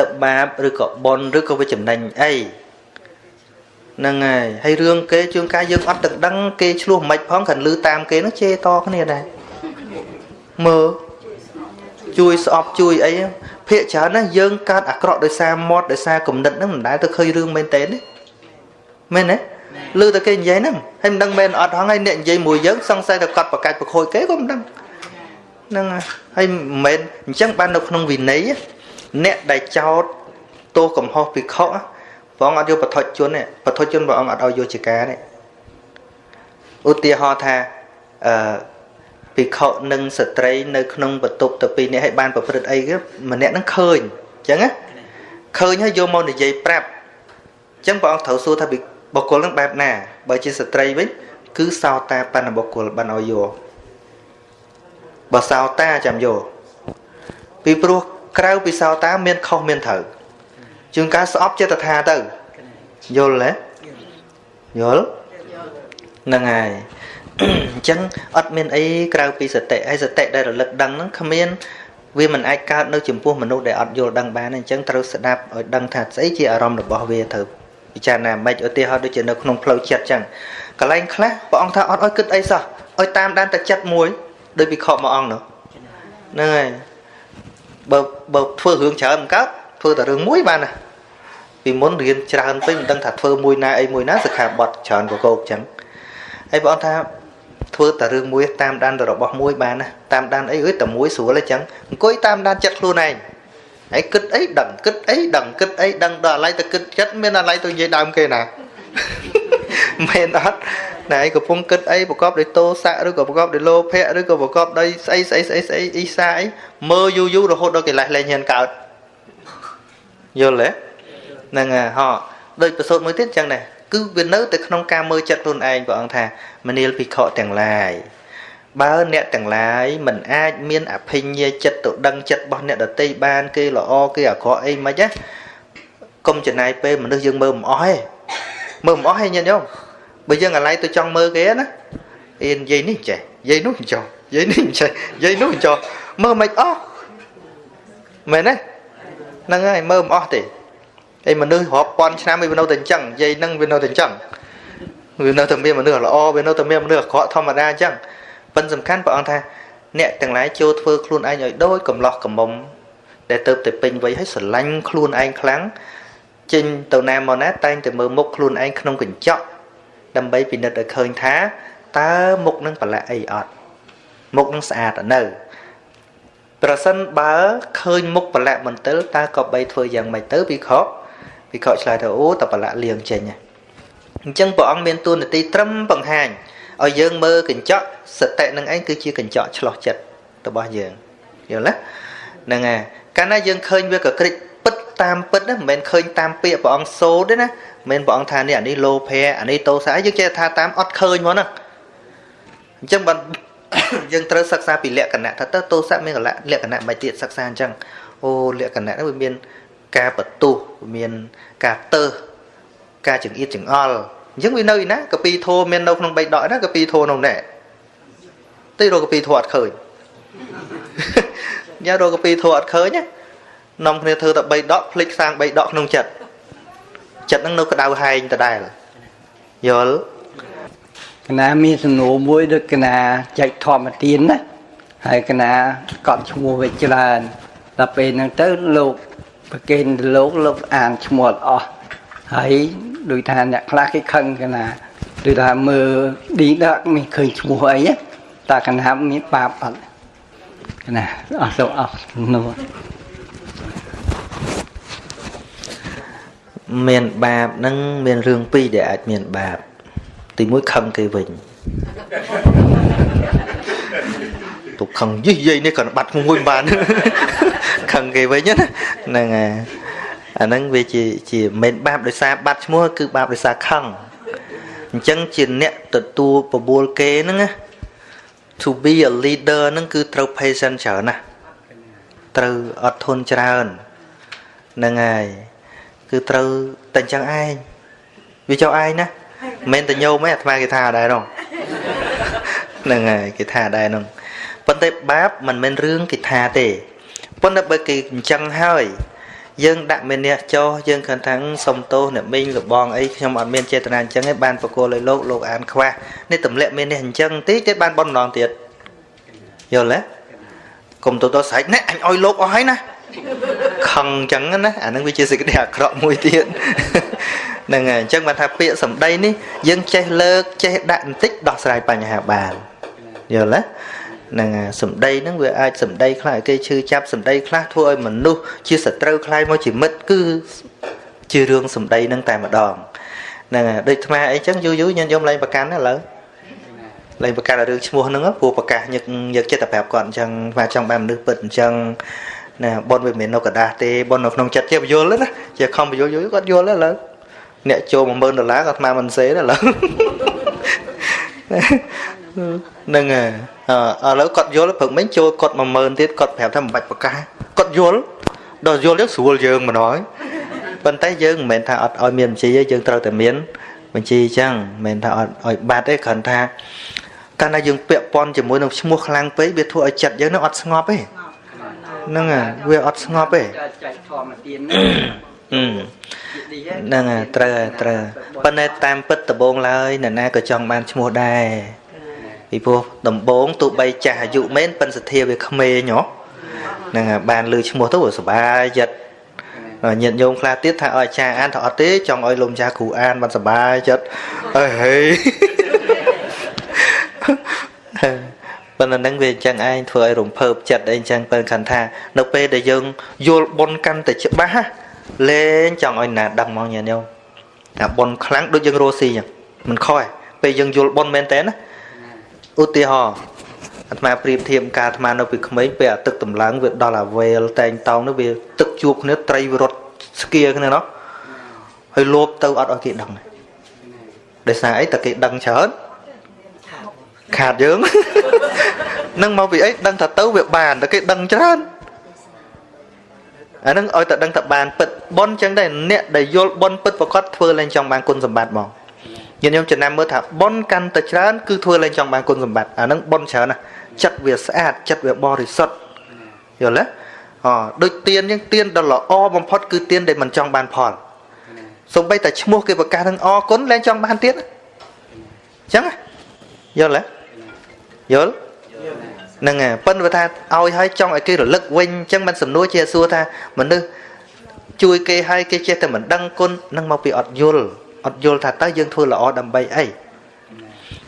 ទៅបាបឬក៏បនឬក៏វាចំណេញអីហ្នឹងហើយហើយរឿងគេជួនកាលយើងអត់ទឹកដឹងគេឆ្លោះមិនផងគ្រាន់លឺតាមគេនោះជេរតគ្នាដែរមើលជួយស្អប់ជួយអីភាកច្រើនណាយើងកើតអាក្រក់ដោយសារមាត់ដោយសារគំនិតហ្នឹងមិនដែលទៅឃើញរឿងមែនទេទេមែនទេឮតែគេនិយាយហ្នឹងហើយមិនដឹងមែនអត់ហងហើយអ្នកនិយាយមួយយើងសង្ស័យតែកត់ប្រកាច់ប្រខូចគេក៏មិនដឹងហ្នឹងហើយមិនមែនអញ្ចឹងបាននៅក្នុងវិន័យ អ្នកដែលចោតទោសកំហុសភិក្ខុព្រះអង្គអត់យកបឋិជនទេបឋិជនព្រះអង្គអត់ឲ្យយកជាការទេឧទាហរណ៍ថាអឺភិក្ខុនិងស្ត្រីនៅក្នុងបន្ទប់ទៅពីរនាក់ឲ្យបានប្រព្រឹត្តអីគេម្នាក់ហ្នឹងឃើញអញ្ចឹងណាឃើញហើយយកមកនិយាយប្រាប់អញ្ចឹងព្រះអង្គត្រូវសួរថាបុគ្គលហ្នឹងបែបណាបើជាស្ត្រីវិញគឺសោតាបណ្ណបុគ្គលបានឲ្យយកបើសោតាចាំយកពីព្រោះ ក្រៅពីសោតាមានខុសមានត្រូវជាងការស្អប់ចិត្តថាទៅយល់ទេយល់ហ្នឹងហើយអញ្ចឹងអត់មានអីក្រៅពីសតិហើយសតិដែលរលឹកដឹងហ្នឹងគ្មានវាមិនអាចកើតនៅចំពោះមនុស្សដែលអត់យល់ដឹងបានអញ្ចឹងត្រូវស្ដាប់ឲ្យដឹងថាស្អីជាអារម្មណ៍របស់វាត្រូវពិចារណាមិនឧទាហរណ៍ដូចជានៅក្នុងផ្លូវចិត្តអញ្ចឹងកន្លែងខ្លះព្រះអង្គថាអត់ឲ្យគិតអីសោះឲ្យតាមដានតែចិត្តមួយដោយវិខមួយអង្គនោះហ្នឹងហើយ បើបើធ្វើរឿងច្រើនមិនកើតធ្វើតែរឿងមួយបានណាពីមុនរៀនច្រើនពេកមិនដឹងថាធ្វើមួយណាអីមួយណាសិក្ខាបទច្រើនកកោកអញ្ចឹងហើយព្រះអង្គថាធ្វើតែរឿងមួយតាមដានរបស់មួយបានណាតាមដានអីអើយតែមួយស្រួលអញ្ចឹងអង្គុយតាមដានចិត្តខ្លួនឯងហើយគិតអីដឹងគិតអីដឹងគិតអីដឹងដល់អាឡ័យទៅគិតចិត្តមានអាឡ័យទៅនិយាយដើមគេណា មែនអត់ណែកំពុងគិតអីប្រកបដោយទោសៈឬក៏ប្រកបដោយលោភៈឬក៏ប្រកបដោយស្អីស្អីស្អីស្អីអ៊ីសាអីមើលយូរយូររហូតដល់កិលេសលែងហ៊ានកើតយល់ទេហ្នឹងហ៎ដូចប្រសូតមួយទៀតចឹងដែរគឺវានៅតែក្នុងការមើលចិត្តខ្លួនឯងព្រះអង្គថាមនាលភិក្ខុទាំងឡាយបើអ្នកទាំងឡាយមិនអាចមានអភិញ្ញាចិត្តទៅដឹងចិត្តរបស់អ្នកដតីបាន គេល្អគេអាក្រក់អីមិនណាកុំចំណាយពេលមនុស្សយើងមើលមិនអស់ទេ មើលមិនអស់ទេញាតិញោមបើយើងអាឡ័យទៅចង់មើលគេណាអៀននិយាយនេះចេះនិយាយនោះចោះនិយាយនេះចេះនិយាយនោះចោះមើលមិនអស់មែនទេហ្នឹងហើយមើលមិនអស់ទេឯមនុស្សរាប់ពាន់ឆ្នាំវានៅតែអញ្ចឹងនិយាយហ្នឹងវានៅតែអញ្ចឹងវានៅតែមានមនុស្សល្អវានៅតែមានមនុស្សអាក្រក់ធម្មតាអញ្ចឹងប៉ុន្តែសំខាន់ព្រះអង្គថាអ្នកទាំងឡាយចូលធ្វើខ្លួនឯងឲ្យដូចកំឡោះកំមុំដែលទៅតែពេញវ័យឲ្យស្រឡាញ់ខ្លួនឯងខ្លាំង ចេញទៅណាមកណាតែងតែមើលមុខខ្លួនឯងក្នុងកញ្ចក់ដើម្បីពិនិត្យឲ្យឃើញថាតើមុខនឹងប្រឡាក់អីអត់មុខនឹងស្អាតនៅប្រសិនបើឃើញមុខប្រឡាក់មន្ទិលតើក៏បីធ្វើយ៉ាងម៉េចទៅពិខុពិខុឆ្លើយថាអូតប្រឡាក់លៀងចេញអញ្ចឹងព្រះអង្គមានទួនាទីត្រឹមបង្ហាញឲ្យយើងមើលកញ្ចក់សតិនឹងឯងគឺជាកញ្ចក់ឆ្លោះចិត្តរបស់យើងយល់ទេហ្នឹងហើយកាលណាយើងឃើញវាក៏ក្រិចពិ តតាមពិតណាមិនមែនឃើញតាមពាក្យព្រះអង្គសូទេណាមិនមែនព្រះអង្គថានេះអានេះលោភៈអានេះតោសៈយើងចេះថាតាមអត់ឃើញមកណាអញ្ចឹងបើយើងត្រូវសិក្សាពីលក្ខណៈថាតើតោសៈមានលក្ខណៈមិនទៀតសិក្សាអញ្ចឹងអូលក្ខណៈនោះវាមានការបន្ទុះមានការទៅការចង្អៀតចង្អល់អញ្ចឹងវានៅឯណាកពីធោមាននៅក្នុងបៃដកណាកពីធោនោះណែទីរកពីធោអត់ឃើញញ៉ារកពីធោអត់ឃើញណា នាំគ្នាធ្វើតែ3ដកភ្លេចសាង3ដកក្នុងចិត្តចិត្តនឹងនៅក្តៅហែងដដែលយល់កណាមានសំណួរមួយដូចកណាចែកធម្មទានណាហើយកណាកត់ឈ្មោះវាច្រើនដល់ពេលហ្នឹងទៅលោកប្រគេនលោកលោកអានឈ្មោះអត់អស់ហើយដូចថាអ្នកខ្លះគេខឹងកណាដូចថាមើលឌីដឹកមានឃើញឈ្មោះអីតើកណាមានបាបអត់កណាអស់ទៅអស់នោះ មានបាបហ្នឹងមានរឿងពីរដែលអាចមានបាប ទីមួយខឹងគេវិញទុកខឹងយីយាយនេះក៏បាត់មួយបានខឹងគេវិញណាហ្នឹងហើយអាហ្នឹងវាជាជាមិនបាបដោយសារបាត់ឈ្មោះគឺបាបដោយសារខឹងអញ្ចឹងជាអ្នកទទួលបបួលគេហ្នឹងណា to be a leader ហ្នឹងគឺត្រូវ patient ច្រើនណាត្រូវអត់ធន់ច្រើនហ្នឹងហើយ គឺត្រូវតែអញ្ចឹងឯងវាចុះឯងណាមិនមែនតែញោមទេអាត្មាគេថាដែរនោះហ្នឹងហើយគេថាដែរនោះប៉ុន្តែបាបមិនមែនរឿងគេថាទេប៉ុន្តែបើគេអញ្ចឹងហើយយើងដាក់មេនះចោយើងគិតថាសុំទោសអ្នកមីងលបងអីខ្ញុំអត់មានចេតនាអញ្ចឹងឯងបានបកគោលឲ្យលោកលោកអានខ្វះនេះទម្លាក់មេនះអញ្ចឹងតិចទៀតបានប៉ុនម្ដងទៀតយល់ទេកុំទៅទៅស្រេចណែអញឲ្យលោកអស់ហើយណា ខឹងអញ្ចឹងណាអានឹងវាជាសេចក្តីអាក្រក់មួយទៀតហ្នឹងហើយអញ្ចឹងបានថាពាក្យសម្ដីនេះយើងចេះលើកចេះដាក់បន្តិចដោះស្រាយបញ្ហាបានយល់ទេហ្នឹងសម្ដីហ្នឹងវាអាចសម្ដីខ្លះឲ្យគេឈឺចាប់សម្ដីខ្លះធ្វើឲ្យមនុស្សជាសត្រូវខ្លាយមកជាមិត្តគឺជារឿងសម្ដីហ្នឹងតែម្ដងហ្នឹងហើយដូចថ្មអីចឹងយូរយូរញាតិញោមឡើងប្រកាន់ណាឥឡូវឡើងប្រកាន់រឿងឈ្មោះហ្នឹងព្រោះប្រកាសញឹកយកចិត្តទៅប្រាប់គាត់អញ្ចឹងស្មាចង់បានមនុស្សពិតអញ្ចឹង ណាប៉ុនវាមិនមែននៅกระดาษទេប៉ុននៅក្នុងចិត្តជាបញ្យល់ណាជាខំបញ្យល់យូរគាត់យល់ឥឡូវអ្នកចូល10000ដុល្លារគាត់ស្មានមិនសេទេឥឡូវហ្នឹងហើយឥឡូវគាត់យល់ព្រឹកមិញចូលគាត់10000ទៀតគាត់ប្រាប់ថាមិនបាច់ប្រកាសគាត់យល់ដល់យល់យើងស្រួលយើងម្ដងប៉ុន្តែយើងមិនមែនថាអត់ឲ្យមានបញ្ជីទេយើងត្រូវតែមានបញ្ជីអញ្ចឹងមិនមែនថាអត់ឲ្យបាត់ទេគ្រាន់ថាកាលណាយើងពាក់ព័ន្ធជាមួយនឹងឈ្មោះខ្លាំងពេកវាធ្វើឲ្យចិត្តយើងនឹងអត់ស្ងប់ទេ ហ្នឹងហើយវាអត់ស្ងប់ទេចែកធម្មទានហ្នឹងហើយត្រូវត្រូវប៉ុន្តែតាមពិតដំបងឡើយអ្នកណាក៏ចង់បានឈ្មោះដែរពីព្រោះដំបងទោះបីចាស់អាយុមែនប៉ុន្តែសទ្ធាវាក្មេងហ៎ហ្នឹងហើយបានលើឈ្មោះទៅសុបាយចិត្តញាតិញោមខ្លះទៀតថាឲ្យអាចារ្យអានថាអត់ទេចង់ឲ្យលោកម្ចាស់គ្រូអានបានសុបាយចិត្តអើហេ ប៉ុន្តែនឹងវាអញ្ចឹងឯងធ្វើឲ្យរំភើបចិត្តអីអញ្ចឹងបើខាន់ថា នៅពេលដែលយើងយល់បុណ្យកាន់តែច្បាស់លេងចង់ឲ្យណាដឹងមកញាតិញោមថាបុណ្យខ្លាំងដូចយើងរស់ស៊ីអញ្ចឹងមិនខុសទេពេលយើងយល់បុណ្យមែនតើណាឧទាហរណ៍អាត្មាប្រៀបធៀបការអាត្មានៅពីក្មេងពេលអាទឹកតម្លើងវាដល់អាវេលតែងតោងនោះវាទឹកជួបគ្នាត្រីវារត់ស្គៀគ្នាណោះហើយលោបទៅអត់ឲ្យគេដឹងដោយសារអីតែគេដឹងច្រើន ខាតយើងនឹងមកពីអីដឹងថាទៅវាបានតែគេដឹងច្រើនអានឹងឲ្យតែដឹងថាបានពិតប៉ុនចឹងដែរអ្នកដែលយល់ប៉ុនពិតប្រកបធ្វើឡើងចង់បានគុណសម្បត្តិមកញាតិញោមចំណាំមើលថាប៉ុនកាន់តែច្រើនគឺធ្វើឡើងចង់បានគុណសម្បត្តិអានឹងប៉ុនច្រើនណាចិត្តវាស្អាតចិត្តវាបរិសុទ្ធយល់ទេអដូចទៀនយើងទៀនដ៏ល្អបំផុតគឺទៀនដែលមិនចង់បានផលសំបីតែឈ្មោះគេប្រកាសនឹងអគុណលែងចង់បានទៀតអញ្ចឹងយល់ទេ យល់ហ្នឹងហើយប៉ុន្តែថាឲ្យឲ្យចង់ឲ្យគេរលឹកវិញអញ្ចឹងមិនសំណួរជាសួរថាមនុស្សជួយគេឲ្យគេចេះតែមិនដឹងគុណនឹងមកពីអត់យល់អត់យល់ថាតើយើងធ្វើល្អដើម្បីអី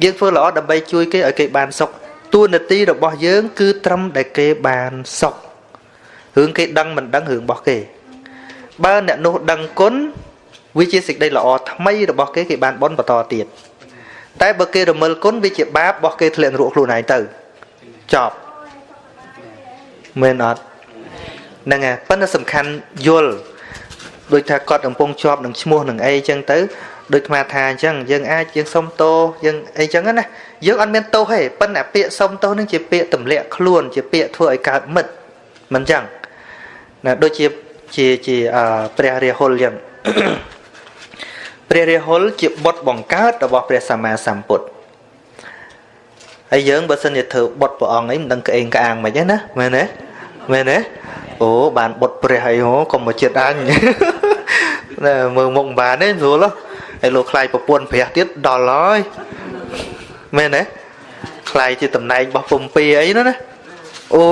យើងធ្វើល្អដើម្បីជួយគេឲ្យគេបានសុខតួនាទីរបស់យើង គឺត្រឹមដែលគេបានសុខរឿងគេដឹងមិនដឹងរឿងរបស់គេបើអ្នកនោះដឹងគុណវាជាសេចក្តីល្អថ្មីរបស់គេគេបានបន់បន្តទៀត តែបើគេរមិលគុណវាជាបាបរបស់គេធ្លាក់នរកខ្លួនឯងទៅចប់មែនអត់ហ្នឹងហើយប៉ុន្តែសំខាន់យល់ដូចថាគាត់កំពុងជាប់នឹងឈ្មោះនឹងអីចឹងទៅដូចអាថាអញ្ចឹងយើងអាចយើងសុំទោសយើងអីចឹងណាយើងអត់មានទោសទេប៉ុន្តែពាក្យសុំទោសនឹងជាពាក្យទម្លាក់ខ្លួនជាពាក្យធ្វើឲ្យកើតមិត្តមិនចឹងណាដូចជាជាជាព្រះរាហុលចឹង ព្រះរាហុលជាបុត្របង្កើតរបស់ព្រះសម្មាសម្ពុទ្ធហើយយើងបើសិនជាធ្វើបុត្រព្រះអង្គអីមិនដឹងក្អេងក្អាងមិនទេណាមែនទេមែនទេអូបានបុត្រព្រះអីហ៎កុំមកចិត្តអញណែមើលមុខមិនបានទេស្រួលហើយលោកខ្លាយប្រពន្ធព្រះទៀតដល់ហើយមែនទេខ្លាយជាតំណែងរបស់ពំពីអីនោះណាអូ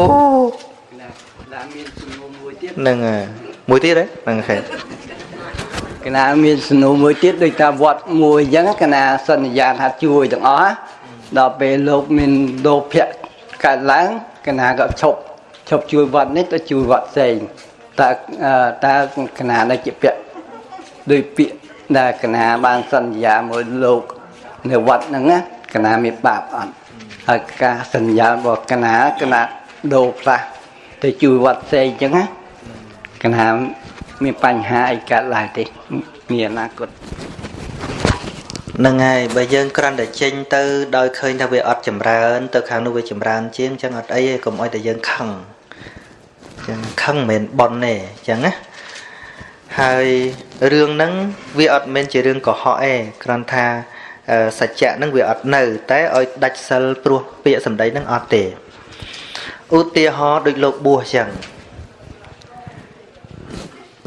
ដាក់មានសំណួរមួយទៀតហ្នឹងមួយទៀតហ៎ហ្នឹងខេត កណាមានសំណួរមួយទៀតដូចថាវត្តមួយអញ្ចឹងកណាសន្យាថាជួយទាំងអស់ដល់ពេលលោកមានលោភៈកើតឡើងកណាក៏ឈប់ឈប់ជួយវត្តនេះទៅជួយវត្តផ្សេងតើតើកណានៅជាពាក់ដោយពាក្យដែលកណាបានសន្យាមួយលោកនៅវត្តហ្នឹងណាកណាមានបាបអត់ហើយការសន្យារបស់កណាកណាដូរផ្លាស់ទៅជួយវត្តផ្សេងអញ្ចឹងណាកណា មានបញ្ហាអីកើតឡើងទេមានអនាគតហ្នឹងហើយបើយើងគ្រាន់តែចេញទៅដោយឃើញថាវាអត់ចម្រើន ទៅខាងនោះវាចម្រើន ជាងអញ្ចឹងអត់អីទេកុំអោយតែយើងខឹងអញ្ចឹងខឹងមិនមែនប៉ុនទេអញ្ចឹងណាហើយរឿងហ្នឹងវាអត់មែនជារឿងកុហកទេគ្រាន់ថាសច្ចៈហ្នឹងវាអត់នៅ តែឲ្យដាច់សិលព្រោះពាក្យសម្ដីហ្នឹងអត់ទេឧទាហរណ៍ដូចលោកបួសអញ្ចឹង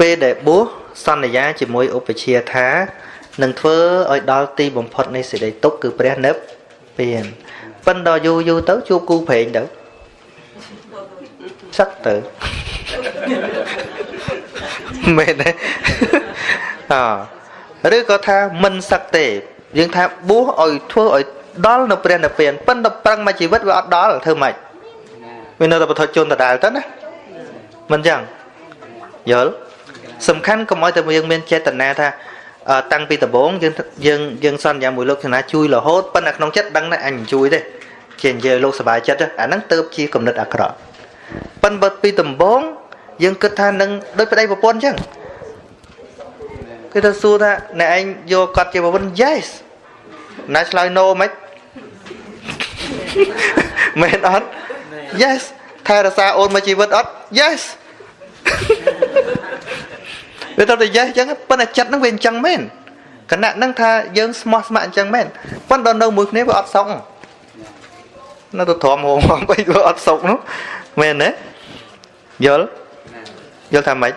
ពពេលដែលបួសសន្យាជាមួយឧបជាថានឹងធ្វើឲ្យដល់ទីបំផុតនៃសេចក្តីទុក្ខគឺព្រះនិព្វានប៉ុន្តែយូរយូរទៅជួបគូព្រេងទៅសឹកទៅមែនទេអឬក៏ថាមិនសឹកទេយើងថាបួសឲ្យធ្វើឲ្យដល់នៅព្រះនិព្វានប៉ុន្តែប្រឹងមួយជីវិតវាអត់ដល់ធ្វើម៉េចវានៅតែបថុជនដដែលទៅណាមិនចឹងយល់ សំខាន់កុំឲ្យតែយើងមានចេតនាថាតាំងពីដំបូងយើងយើងយើងសន្យាមួយលោកចំណាជួយរហូតប៉ុន្តែក្នុងចិត្តដឹងថាអញជួយទេជានិយាយលោកសុបាយចិត្តអាហ្នឹងទៅជាគំនិតអាក្រក់ប៉ុន្តែពីដំបូងយើងគិតថានឹងដូចប្តីប្រពន្ធអញ្ចឹងគេទៅសួរថាអ្នកឯងយកគាត់ជាប្រពន្ធ yes ណែឆ្លើយ no មិនមែនអត់ yes ថែរក្សាអូនមកជីវិតអត់ yes វាទៅតែ yes អញ្ចឹងប៉ុន្តែចិត្តហ្នឹងវាអញ្ចឹងមែនគណៈហ្នឹងថាយើងស្មោះស្ម័គ្រអញ្ចឹងមែនប៉ុន្តែនៅមួយគ្នាវាអត់សុខនៅទៅទ្រាំហងហងបីវាអត់សុខនោះមែនទេយល់យល់ថាម៉េច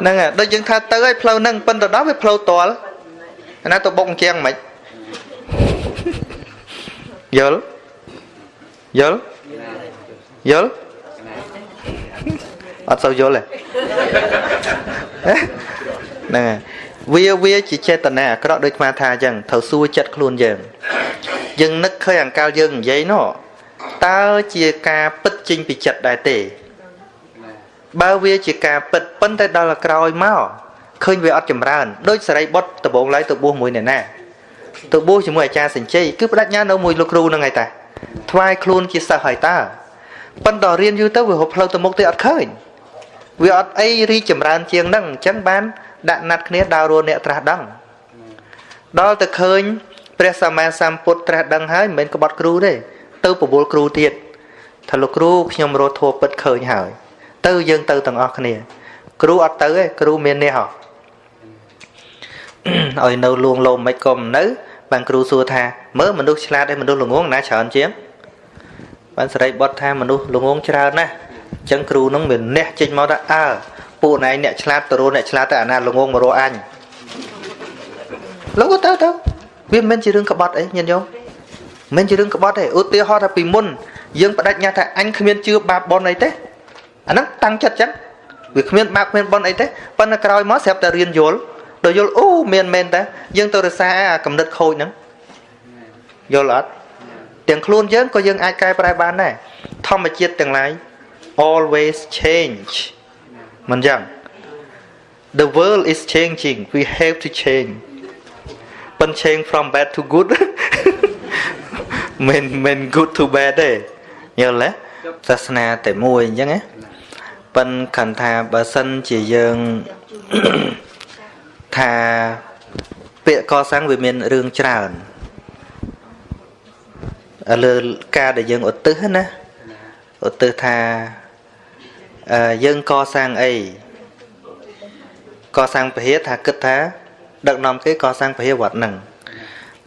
ហ្នឹងហើយដូចយើងថាទៅឲ្យផ្លូវហ្នឹងប៉ុន្តែដល់វាផ្លូវតលណាទៅបុកអញ្ចឹងម៉េចយល់យល់យល់ អត់សូវយល់ទេហ្នឹងហើយវាវាជាចេតនាអាក្រក់ដូចស្មាថាអញ្ចឹងត្រូវសួរចិត្តខ្លួនយើងយើងនឹកឃើញអង្កលយើងនិយាយនោះតើជាការពិតចេញពីចិត្តដែរទេ បើវាជាការពិតប៉ុន្តែដល់ក្រោយមកឃើញវាអត់ចម្រើនដូចសរិបុត្រដំបងឡើយទៅបួសមួយអ្នកណាទៅបួសជាមួយអាចារ្យសញ្ជ័យគឺបដិញ្ញានៅមួយលោកគ្រូហ្នឹងហើយតាថ្វាយខ្លួនជាសិស្សហើយតាប៉ុន្តែរៀនយូរទៅវារកផ្លូវទៅមុខទៅអត់ឃើញ វាអត់អីរីចម្រើនជាងហ្នឹងអញ្ចឹងបាន ដាក់ណាត់គ្នាដើររੂអ្នកត្រាស់ដឹងដល់ទៅឃើញព្រះសម្មាសម្ពុទ្ធត្រាស់ដឹងហើយមិនមែនក្បត់គ្រូទេទៅប្រមូលគ្រូទៀតថាលោកគ្រូខ្ញុំរត់ធัวពិតឃើញហើយ ទៅយើងទៅទាំងអស់គ្នា គ្រូអត់ទៅទេគ្រូមាននេះហ៎ឲ្យនៅលួងលោមមិនក៏មិននៅ បានគ្រូសួរថាមើលមនុស្សឆ្លាតឯមនុស្សល្ងងណាច្រើនជាងបានសរិបុត្រថាមនុស្សល្ងងច្រើនណាស់ អញ្ចឹងគ្រូនឹងមានអ្នកចេញមកថាអើពួកណៃអ្នកឆ្លាតទៅរកអ្នកឆ្លាតទៅអាណាល្ងងមករកអញលោកទៅទៅវាមិនមែនជារឿងក្បត់អីញាតិញោមមិនជារឿងក្បត់ទេឧទាហរណ៍ថាពីមុនយើងបដិញ្ញាថាអញគ្មានជឿបាបបនអីទេអាហ្នឹងតាំងចិត្តចឹងវាគ្មានបាបគ្មានបនអីទេប៉ុន្តែក្រោយមកស្រាប់តែរៀនយល់ដល់យល់អូមានមែនតាយើងទៅរសាអាកំណត់ខូចហ្នឹងយល់អត់ទាំងខ្លួនយើងក៏យើងអាចកែប្រែបានដែរធម្មជាតិទាំងឡាយ always change មិនចឹង The world is changing we have to change ប៉ុន change from bad to good មិនមិន good to bad ទេយល់ទេសាសនាតែមួយអញ្ចឹងណាប៉ុនខណ្ឌថាបើសិនជាយើងថាពាក្យកសាំងវាមានរឿងច្រើនលើការដែលយើងឧទ្ទិសណាឧទ្ទិសថា យើងកសាងអីកសាងពហិថាគិតថា ដឹកនាំគេកសាងពហិវត្តហ្នឹង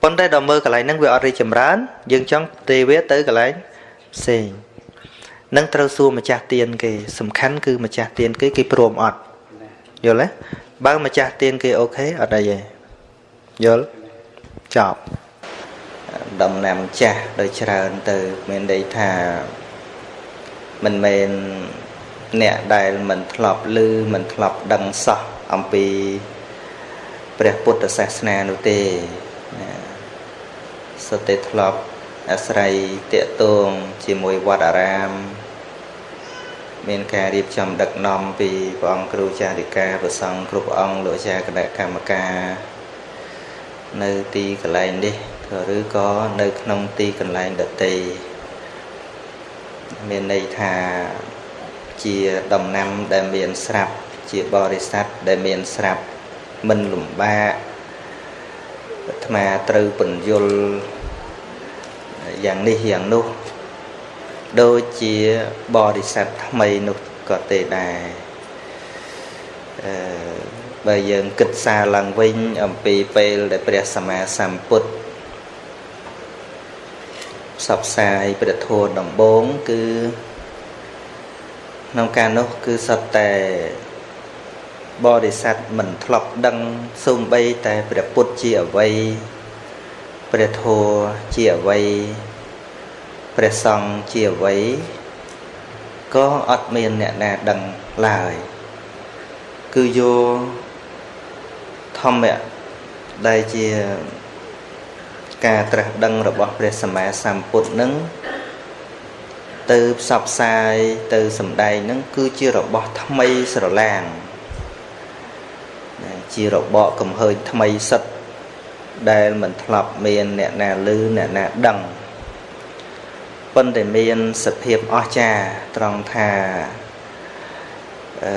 ប៉ុន្តែដល់មើលកន្លែងហ្នឹងវាអត់រីចម្រើន យើងចង់ទេវាទៅកន្លែងផ្សេងនឹងត្រូវសួរម្ចាស់ទៀនគេ សំខាន់គឺម្ចាស់ទៀនគេគេព្រមអត់យល់ទេបើម្ចាស់ទៀនគេអូខេអត់អីទេយល់ចប់ដំណាំចាស់ដោយច្រើនទៅ មានន័យថាមិនមែន អ្នកដែលមិនធ្លាប់ឮមិនធ្លាប់ដឹងសោះអំពីព្រះពុទ្ធសាសនានោះទេណាសុទ្ធតែធ្លាប់អាស្រ័យតេតងជាមួយវត្តអារាម មានការរៀបចំដឹកនាំពីព្រះអង្គគ្រូចារិកាប្រសង់គ្រប់អង្គលោកអាចារ្យគណៈកម្មការនៅទីកន្លែងនេះឬក៏នៅក្នុងទីកន្លែងដតីមានន័យថា ជាដំណាំដែលមានស្រាប់ជាបរិស័ទដែលមានស្រាប់មិនលំបាកអាត្មាត្រូវពន្យល់យ៉ាងនេះយ៉ាងនោះដូចជាបរិស័ទថ្មីនោះក៏ទេដែរអឺបើយើងគិតសារឡើងវិញអំពីពេលដែលព្រះសម្មាសម្ពុទ្ធផ្សព្វផ្សាយព្រះធម៌ដំបូងគឺ ក្នុងការនោះគឺសុទ្ធតែបរិស័ទមិនធ្លាប់ដឹងសូម្បីតែព្រះពុទ្ធជាអ្វីព្រះធម៌ជាអ្វីព្រះសង្ឃជាអ្វីក៏អត់មានអ្នកណាដឹងឡើយគឺយកធម្មៈដែលជាការត្រាស់ដឹងរបស់ព្រះសម្មាសម្ពុទ្ធនឹង ទៅផ្សព្វផ្សាយទៅសម្ដែងនឹងគឺជារបស់ថ្មីស្រឡាងជារបកកំហើញថ្មីសិតដែលមិនធ្លាប់មានអ្នកណាឮអ្នកណាដឹងប៉ុន្តែមានសភាពអស្ចារ្យត្រង់ថាអឺ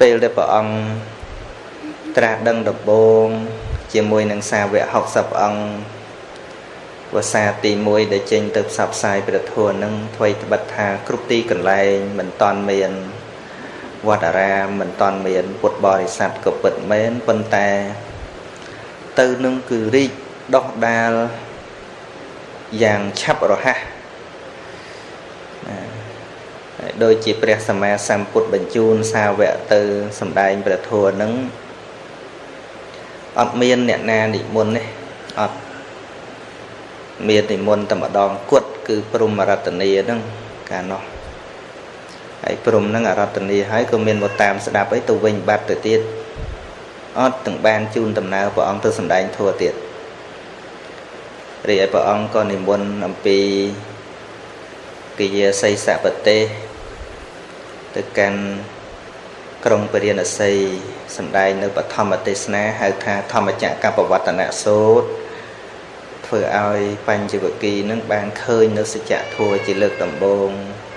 ពេលដែលព្រះអង្គត្រាស់ដឹងដំបូងជាមួយនឹងសាវក60អង្គ វសាទី1ដែលចេញទៅផ្សព្វផ្សាយព្រះធម៌នឹងអ្វីត្បិតថាគ្រប់ទីកន្លែងមិនតាន់មានវត្តអារាមមិនតាន់មានពុទ្ធបរិស័ទក៏ពិតមែនប៉ុន្តែ ទៅនឹងគឺរីកដោះដាលយ៉ាងឆាប់រហ័សដោយជាព្រះសម្មាសម្ពុទ្ធបញ្ជូនសាវកទៅសម្ដែងព្រះធម៌នឹងអត់មានអ្នកណានិមន្តទេអត់ មាននិមន្តតែម្ដងគត់គឺព្រមរតនីហ្នឹងកាលនោះហើយព្រមហ្នឹងអរតនីហើយក៏មានមកតាមស្ដាប់អីទៅវិញបាត់ទៅទៀតអត់ទាំងបានជូនដំណើរព្រះអង្គទៅសម្ដែងធម៌ទៀតរីឯព្រះអង្គក៏និមន្តអំពីកិយាសីសបទេសទៅកាន់ក្រុងពរិណសីសម្ដែងនៅបឋមទេសនាហៅថាធម្មចក្រកបវត្តនសូត្រ ធ្វើឲ្យបញ្ចវគិនឹងបានឃើញនៅសច្ចធម៌ជាលើកដំបូង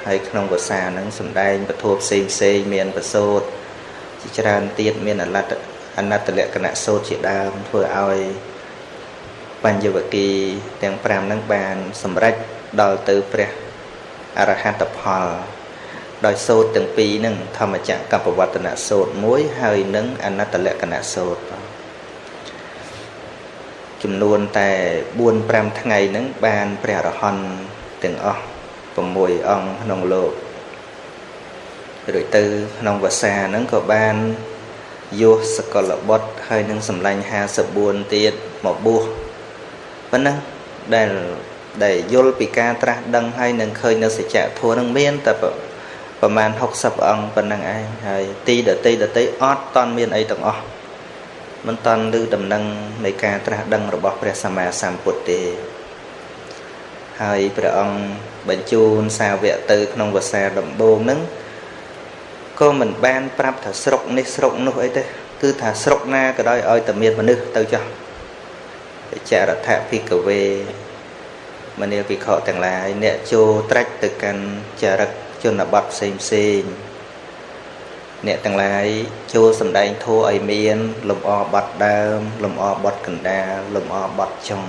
ហើយក្នុងភាសានឹងសម្ដែងពធផ្សេងផ្សេងមានប្រសូតជាច្រើនទៀតមានអលត្តអនត្តលក្ខណៈសូត្រជាដើមធ្វើឲ្យបញ្ញវគិទាំង5នឹងបានសម្រេចដល់ទៅព្រះអរហត្តផលដោយសូត្រទាំងពីរនឹងធម្មចក្រកបវត្តនសូត្រមួយហើយនឹងអនត្តលក្ខណៈសូត្រ ចំនួនតែ4 5ថ្ងៃហ្នឹងបានព្រះអរហន្តទាំងអស់6អង្គក្នុងលោករួចទៅក្នុងភាសាហ្នឹងក៏បានយោសកលបុត្រហើយនឹងសម្លាញ់54ទៀតមកបួសប៉ុណ្ណឹងដែលដែលយល់ពីការត្រាស់ដឹងហើយនឹងឃើញនៅសច្ចធម៌នឹងមានតែប្រមាណ60អង្គប៉ុណ្ណឹងឯងហើយទីដតីដតីអត់តន់មានអីទាំងអស់ មិនតន់ឮដំណឹងនៃការត្រាស់ដឹងរបស់ព្រះសម្មាសម្ពុទ្ធទេ ហើយព្រះអង្គបញ្ជូនសាវកទៅក្នុងវសាដំបូងហ្នឹងក៏មិនបានប្រាប់ថាស្រុកនេះស្រុកនោះអីទេគឺថាស្រុកណាក៏ដោយឲ្យតែមានមនុស្សទៅចោះចរដ្ឋភិកវេមនាភិក្ខុទាំងឡាយអ្នកចូលត្រាច់ទៅកាន់ចរិតជនបទផ្សេងផ្សេង អ្នកទាំងឡាយចូលសម្ដែងធัวឲ្យមាន លំអបត់ដើម លំអបត់កណ្ដាលលំអបត់ចុង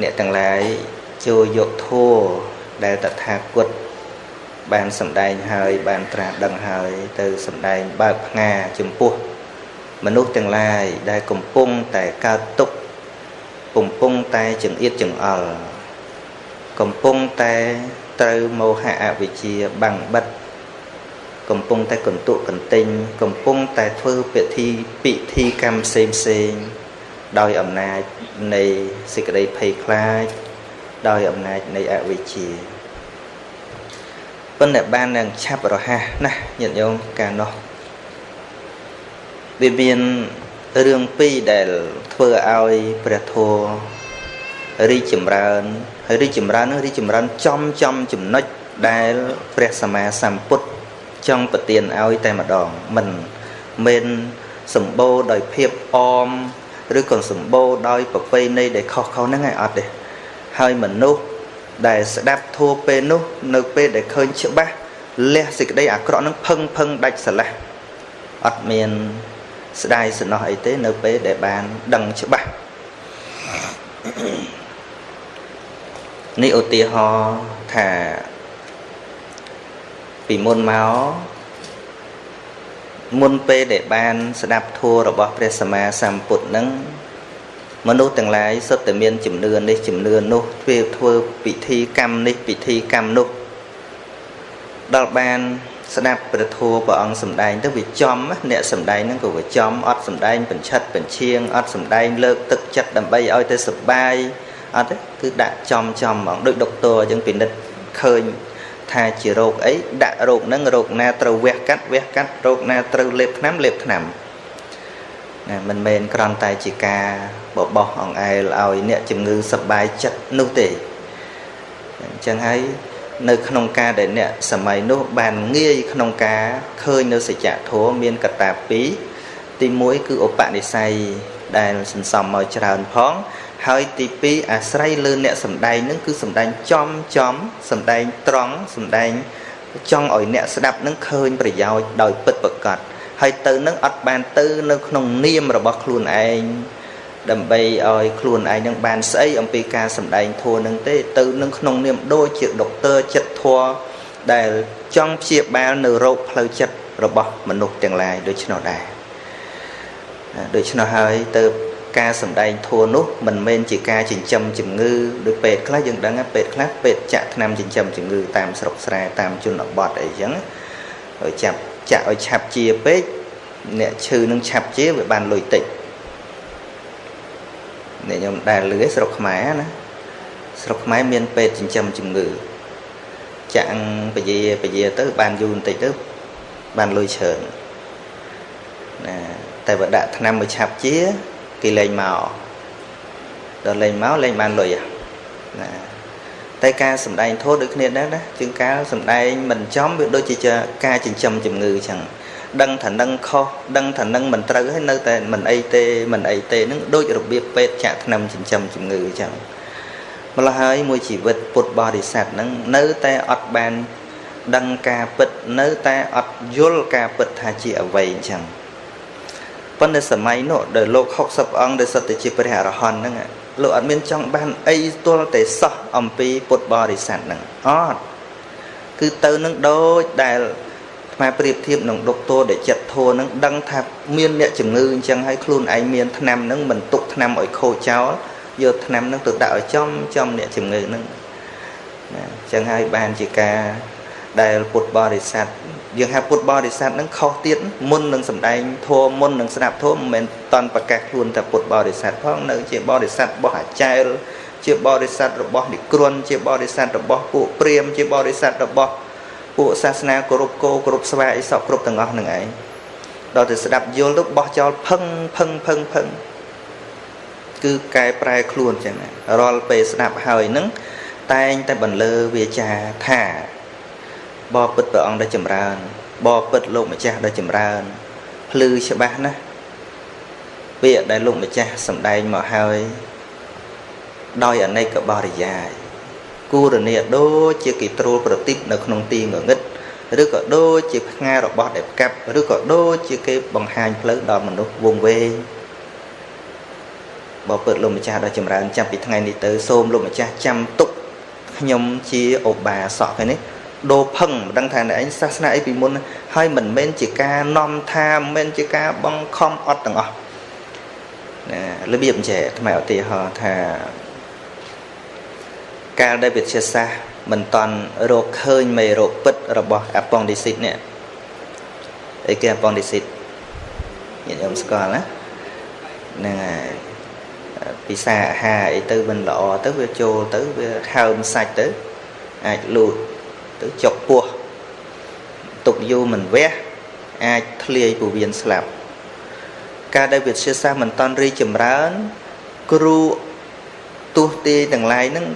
អ្នកទាំងឡាយចូលយកធัวដែលតថាគតបានសម្ដែងហើយ បានត្រាស់ដឹងហើយ ទៅសម្ដែងបើកផ្ងាចំពោះ មនុស្សទាំងឡាយដែលកំពុងតែកើតទុក្ខកំពុងតែចង្អៀតចង្អល់កំពុងតែត្រូវមោហៈអវិជ្ជាបាំងបិទ កំពុងតែកន្ទុកកន្ទិញកំពុងតែធ្វើពិធីពិធីកម្មផ្សេងផ្សេងដោយអំណាចនៃសេចក្តីភ័យខ្លាច ដោយអំណាចនៃអវិជ្ជាប៉ុន្តែបាននឹងឆាប់រហ័សណាស់ញាតិញោមកាលនោះវាមានរឿងពីរដែលធ្វើឲ្យព្រះធម៌រីកចម្រើនហើយរីកចម្រើននោះរីកចម្រើនចំចំចំណុចដែលព្រះសម្មាសម្ពុទ្ធ ចង់ប្រទានឲ្យតែម្ដងមិនមិនសម្បូរដោយភាពអមឬក៏សម្បូរដោយប្រពៃណីដែលខុសៗហ្នឹងឯងអត់ទេហើយមនុស្សដែលស្ដាប់ធัวពេលនោះ នៅពេលដែលឃើញច្បាស់លះសេចក្តីអាក្រក់ហ្នឹងផឹងផឹងដាច់ស្រឡះអត់មានស្ដាយសំណោះអីទេនៅពេលដែលបានដឹងច្បាស់នេះឧទាហរណ៍ថា ពីមុនមកមុនពេលដែលបាន ស្ដាប់ធម៌របស់ព្រះសម្មាសម្ពុទ្ធនឹងមនុស្សទាំងឡាយសុទ្ធតែមានជំនឿនេះជំនឿនោះធ្វើធ្វើពិធីកម្មនេះពិធីកម្មនោះដល់បានស្ដាប់ព្រះធម៌ព្រះអង្គសម្ដែងទៅវាចំអ្នកសម្ដែងហ្នឹងក៏វាចំអត់សម្ដែងបញ្ឆិតបញ្ឈៀងអត់សម្ដែងលើកទឹកចិត្តដើម្បីឲ្យទៅសុបាយអត់ទេគឺដាក់ចំចំហ្មងដូចដុកទ័រអញ្ចឹងពិនិត្យឃើញ ថាជារោគអីដាក់រោគហ្នឹងរោគណាត្រូវវះកាត់វះកាត់រោគណាត្រូវលេបថ្នាំលេបថ្នាំណាមិនមែនគ្រាន់តែជាការបបោះអង្អែលឲ្យអ្នកជំងឺសប្បាយចិត្តនោះទេអញ្ចឹងហើយនៅក្នុងការដែលអ្នកសម័យនោះបានងាយក្នុងការឃើញនៅសច្ចធម៌មានកត្តា2ទី1គឺឧបនិស្ស័យដែលសន្សំមកច្រើនផង ហើយទី2អាស្រ័យលើអ្នកសំដែងនឹងគឺសំដែងចំចំសំដែងត្រង់សំដែងចង់ឲ្យអ្នកស្ដាប់នឹងឃើញប្រយោជន៍ដោយពិតប្រាកដហើយទៅនឹងអត់បានទៅនៅក្នុងនាមរបស់ខ្លួនឯងដើម្បីឲ្យខ្លួនឯងនឹងបានស្អីអំពីការសម្ដែងធัวនឹងទេទៅនឹងក្នុងនាមដូចជាដុកទ័រចិត្តធัวដែលចង់ព្យាបាលនៅរោគផ្លូវចិត្តរបស់មនុស្សទាំងឡាយដូច្នោះដែរដូច្នោះហើយទៅ ការសម្ដែងធัวនោះមិនមែនជាការចិញ្ចឹមជំងឺដោយពេទ្យខ្លះយើងដឹងពេទ្យខ្លះពេទ្យចាក់ថ្នាំចិញ្ចឹមជំងឺតាមស្រុកស្រែតាមជនបទអីចឹងឲ្យចាប់ចាក់ឲ្យឆាប់ជាពេកអ្នកឈឺនឹងឆាប់ជាវាបានលុយតិចអ្នកខ្ញុំដែលលឺស្រុកខ្មែរណាស្រុកខ្មែរមានពេទ្យចិញ្ចឹមជំងឺចាក់ពជាពជាទៅបានយូរបន្តិចទៅបានលុយច្រើនណាតែបើដាក់ថ្នាំមួយឆាប់ជា គេលេងមកដល់លេងមកលេងបានលុយណាតែការសំដែងធម៌ដូចគ្នាដែរណាជាងការសំដែងមិនចំវាដូចជាការចិញ្ចឹមជំងឺអញ្ចឹងដឹងថានឹងខុសដឹងថានឹងមិនត្រូវហើយនៅតែមិនអីទេមិនអីទេនឹងដូចរបៀបពេទ្យចាក់ថ្នាំចិញ្ចឹមជំងឺអញ្ចឹងម្ល៉េះហើយមួយជីវិតពុទ្ធបរិស័ទហ្នឹងនៅតែអត់បានដឹងការពិតនៅតែអត់យល់ការពិតថាជាអ្វីអញ្ចឹង ប៉ុន្តែសម័យនោះដែលលោក60អង្គដែលសិតតែជាព្រះអរហន្តហ្នឹងលោកអត់មានចង់បានអីទល់តែសោះអំពីពុទ្ធបរិស័ទហ្នឹងអត់គឺទៅនឹងដូចដែលខ្មែរប្រៀបធៀបនឹងដុកទ័រដែលចិត្តធัวនឹងដឹងថាមានអ្នកជំងឺអញ្ចឹងហើយខ្លួនឯងមានថ្នាំនឹងមិនទុកថ្នាំឲ្យខូចចោលយកថ្នាំនឹងទៅដាក់ឲ្យចំចំអ្នកជំងឺនឹងណាអញ្ចឹងហើយបានជាការដែលពុទ្ធបរិស័ទ យើងហៅពុទ្ធបរិស័ទនឹងខុសទៀតមុននឹងសម្ដែងធម៌មុននឹងស្ដាប់ធម៌មិនមែនតន់ប្រកាសខ្លួនតែពុទ្ធបរិស័ទផងនៅជាបរិស័ទរបស់អាចារ្យជាបរិស័ទរបស់និក្រន់ជាបរិស័ទរបស់ពួកព្រាហ្មណ៍ជាបរិស័ទរបស់ពួកសាសនាគោរពគោគោរពស្វាអីសពគ្រប់ទាំងអស់នឹងឯងដល់ទៅស្ដាប់យល់ទៅបោះចោលផឹងផឹងផឹងផឹងគឺកែប្រែខ្លួនចឹងរាល់ពេលស្ដាប់ហើយនឹងតែងតែបន្លឺវាចាថា បបពិតព្រះអង្គដែលចម្រើន បបពិតលោកម្ចាស់ដែលចម្រើនភ្លឺច្បាស់ណាស់ពាក្យដែលលោកម្ចាស់សម្ដែងមកហើយដោយអនេកបរិយាយគូរនីដូចជាគេត្រួលប្រទីបនៅក្នុងទីងងឹតឬក៏ដូចជាផ្ងារបស់ដែលកាប់ឬក៏ដូចជាគេបង្ហាញផ្លូវដល់មនុស្សវងវែងបើពិតលោកម្ចាស់ដល់ចម្រើនចាប់ពីថ្ងៃនេះទៅសូមលោកម្ចាស់ចាំទុកខ្ញុំជាឧបាសកឯនេះ ដូរផឹងមិនដឹងថាអ្នកឯងសាសនាអីពីមុនហើយមិនមែនជាការនាំថាមិនមែនជាការបង្ខំអត់ទាំងអស់ណារបៀបអញ្ចឹងថ្មឧទាហរណ៍ថាកាលដែលវិទ្យាសាស្ត្រមិនតន់រកឃើញមេរោគពិតរបស់អប៉ុងឌីស៊ីតនេះអីគេអប៉ុងឌីស៊ីតញាតិញោមស្គាល់ណាហ្នឹងហើយពិសាអាហារអីទៅមិនល្អទៅវាចូលទៅវាហើមសាច់ទៅអាចលូត ទៅចុកពោះទុកយូរមិនវះអាចធ្លាយពោះវៀនស្លាប់ការដែលវិទ្យាសាស្ត្រមិនតន់រីចម្រើន គ្រូទោះទីទាំងឡាយហ្នឹង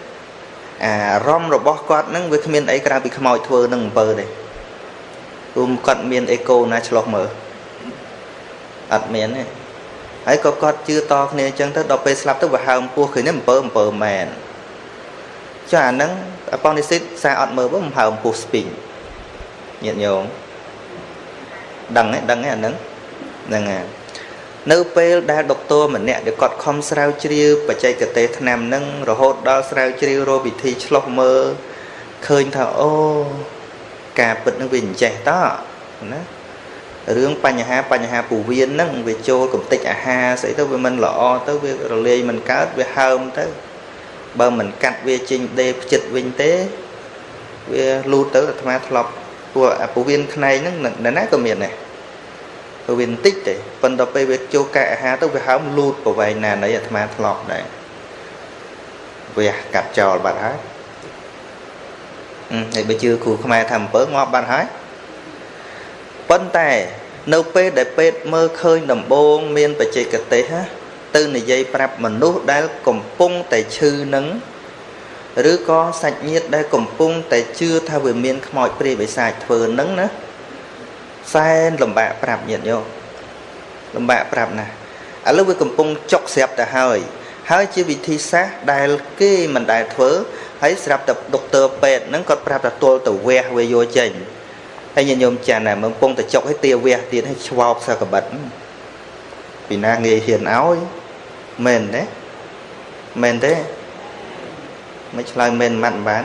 អារម្មណ៍របស់គាត់នឹងវាគ្មានអីក្រៅពីខ្មោចធ្វើនឹងអំពើទេព្រោះគាត់មានអេកូណាឆ្លោះមើលអត់មានទេហើយក៏គាត់ជឿតគ្នាអញ្ចឹងទៅដល់ពេលស្លាប់ទៅវាហើមពោះឃើញនេះអំពើអំពើមែនចុះអាហ្នឹងអ ប៉ុនិសិតសារអត់មើលមកហើមពោះស្ពីងញាតិញោមដឹងទេដឹងទេអាហ្នឹងហ្នឹងហើយនៅពេលដែលដុកទ័រម្នាក់ដែលគាត់ខំស្រាវជ្រាវបច្ចេកទេសថ្នាំនឹងរហូតដល់ស្រាវជ្រាវរកវិធីឆ្លោះមើលឃើញថាអូការពិតនឹងវាអញ្ចេះតណារឿងបញ្ហាបញ្ហាពោះវៀនហ្នឹងវាចូលកំតិចអាហារស្អីទៅវាមិនល្អទៅវារលាយមិនកើតវាហើមទៅ បើមិនកាត់វាចេញដេផ្ចិតវិញទេ វាលូតទៅអាត្មាធ្លាប់ពួកអាពោះវៀនខ្នែងហ្នឹងនៅណាក៏មានដែរពោះវៀនបន្តិចទេប៉ុន្តែពេលវាចូលកែអាហារទៅវាហើមលូតប្រវែងណានៃអាត្មាធ្លាប់ដែរវះកាត់ចោលបាត់ហើយហើយបើជឿគ្រូខ្មែរថាអំពើងាប់បាត់ហើយប៉ុន្តែនៅពេលដែលពេទ្យមើលឃើញដំបងមានបច្ចេកទេសណា ទៅនិយាយប្រាប់មនុស្សដែលកំពុងតែឈឺនឹងឬក៏សាច់ញាតិដែលកំពុងតែជឿថាវាមានខ្មោចព្រាយបិសាចធ្វើនឹងណាសែនលំបាកប្រាប់ញាតិញោមលំបាកប្រាប់ណាឥឡូវវាកំពុងចុកស្រាប់ទៅហើយហើយជាវិធីសាស្ត្រដែលគេមិនដែលធ្វើហើយស្រាប់តែដុកទ័រពេទ្យហ្នឹងគាត់ប្រាប់ថាទល់ទៅវះវាយកចេញហើយញាតិញោមចាន់ណាមើលកំពុងតែចុកឲ្យទាវះទៀតឲ្យឆ្វោបសកបិតពីណាងាយហ៊ានឲ្យ មែនទេមែនទេមិនឆ្លើយមែនមិនបាន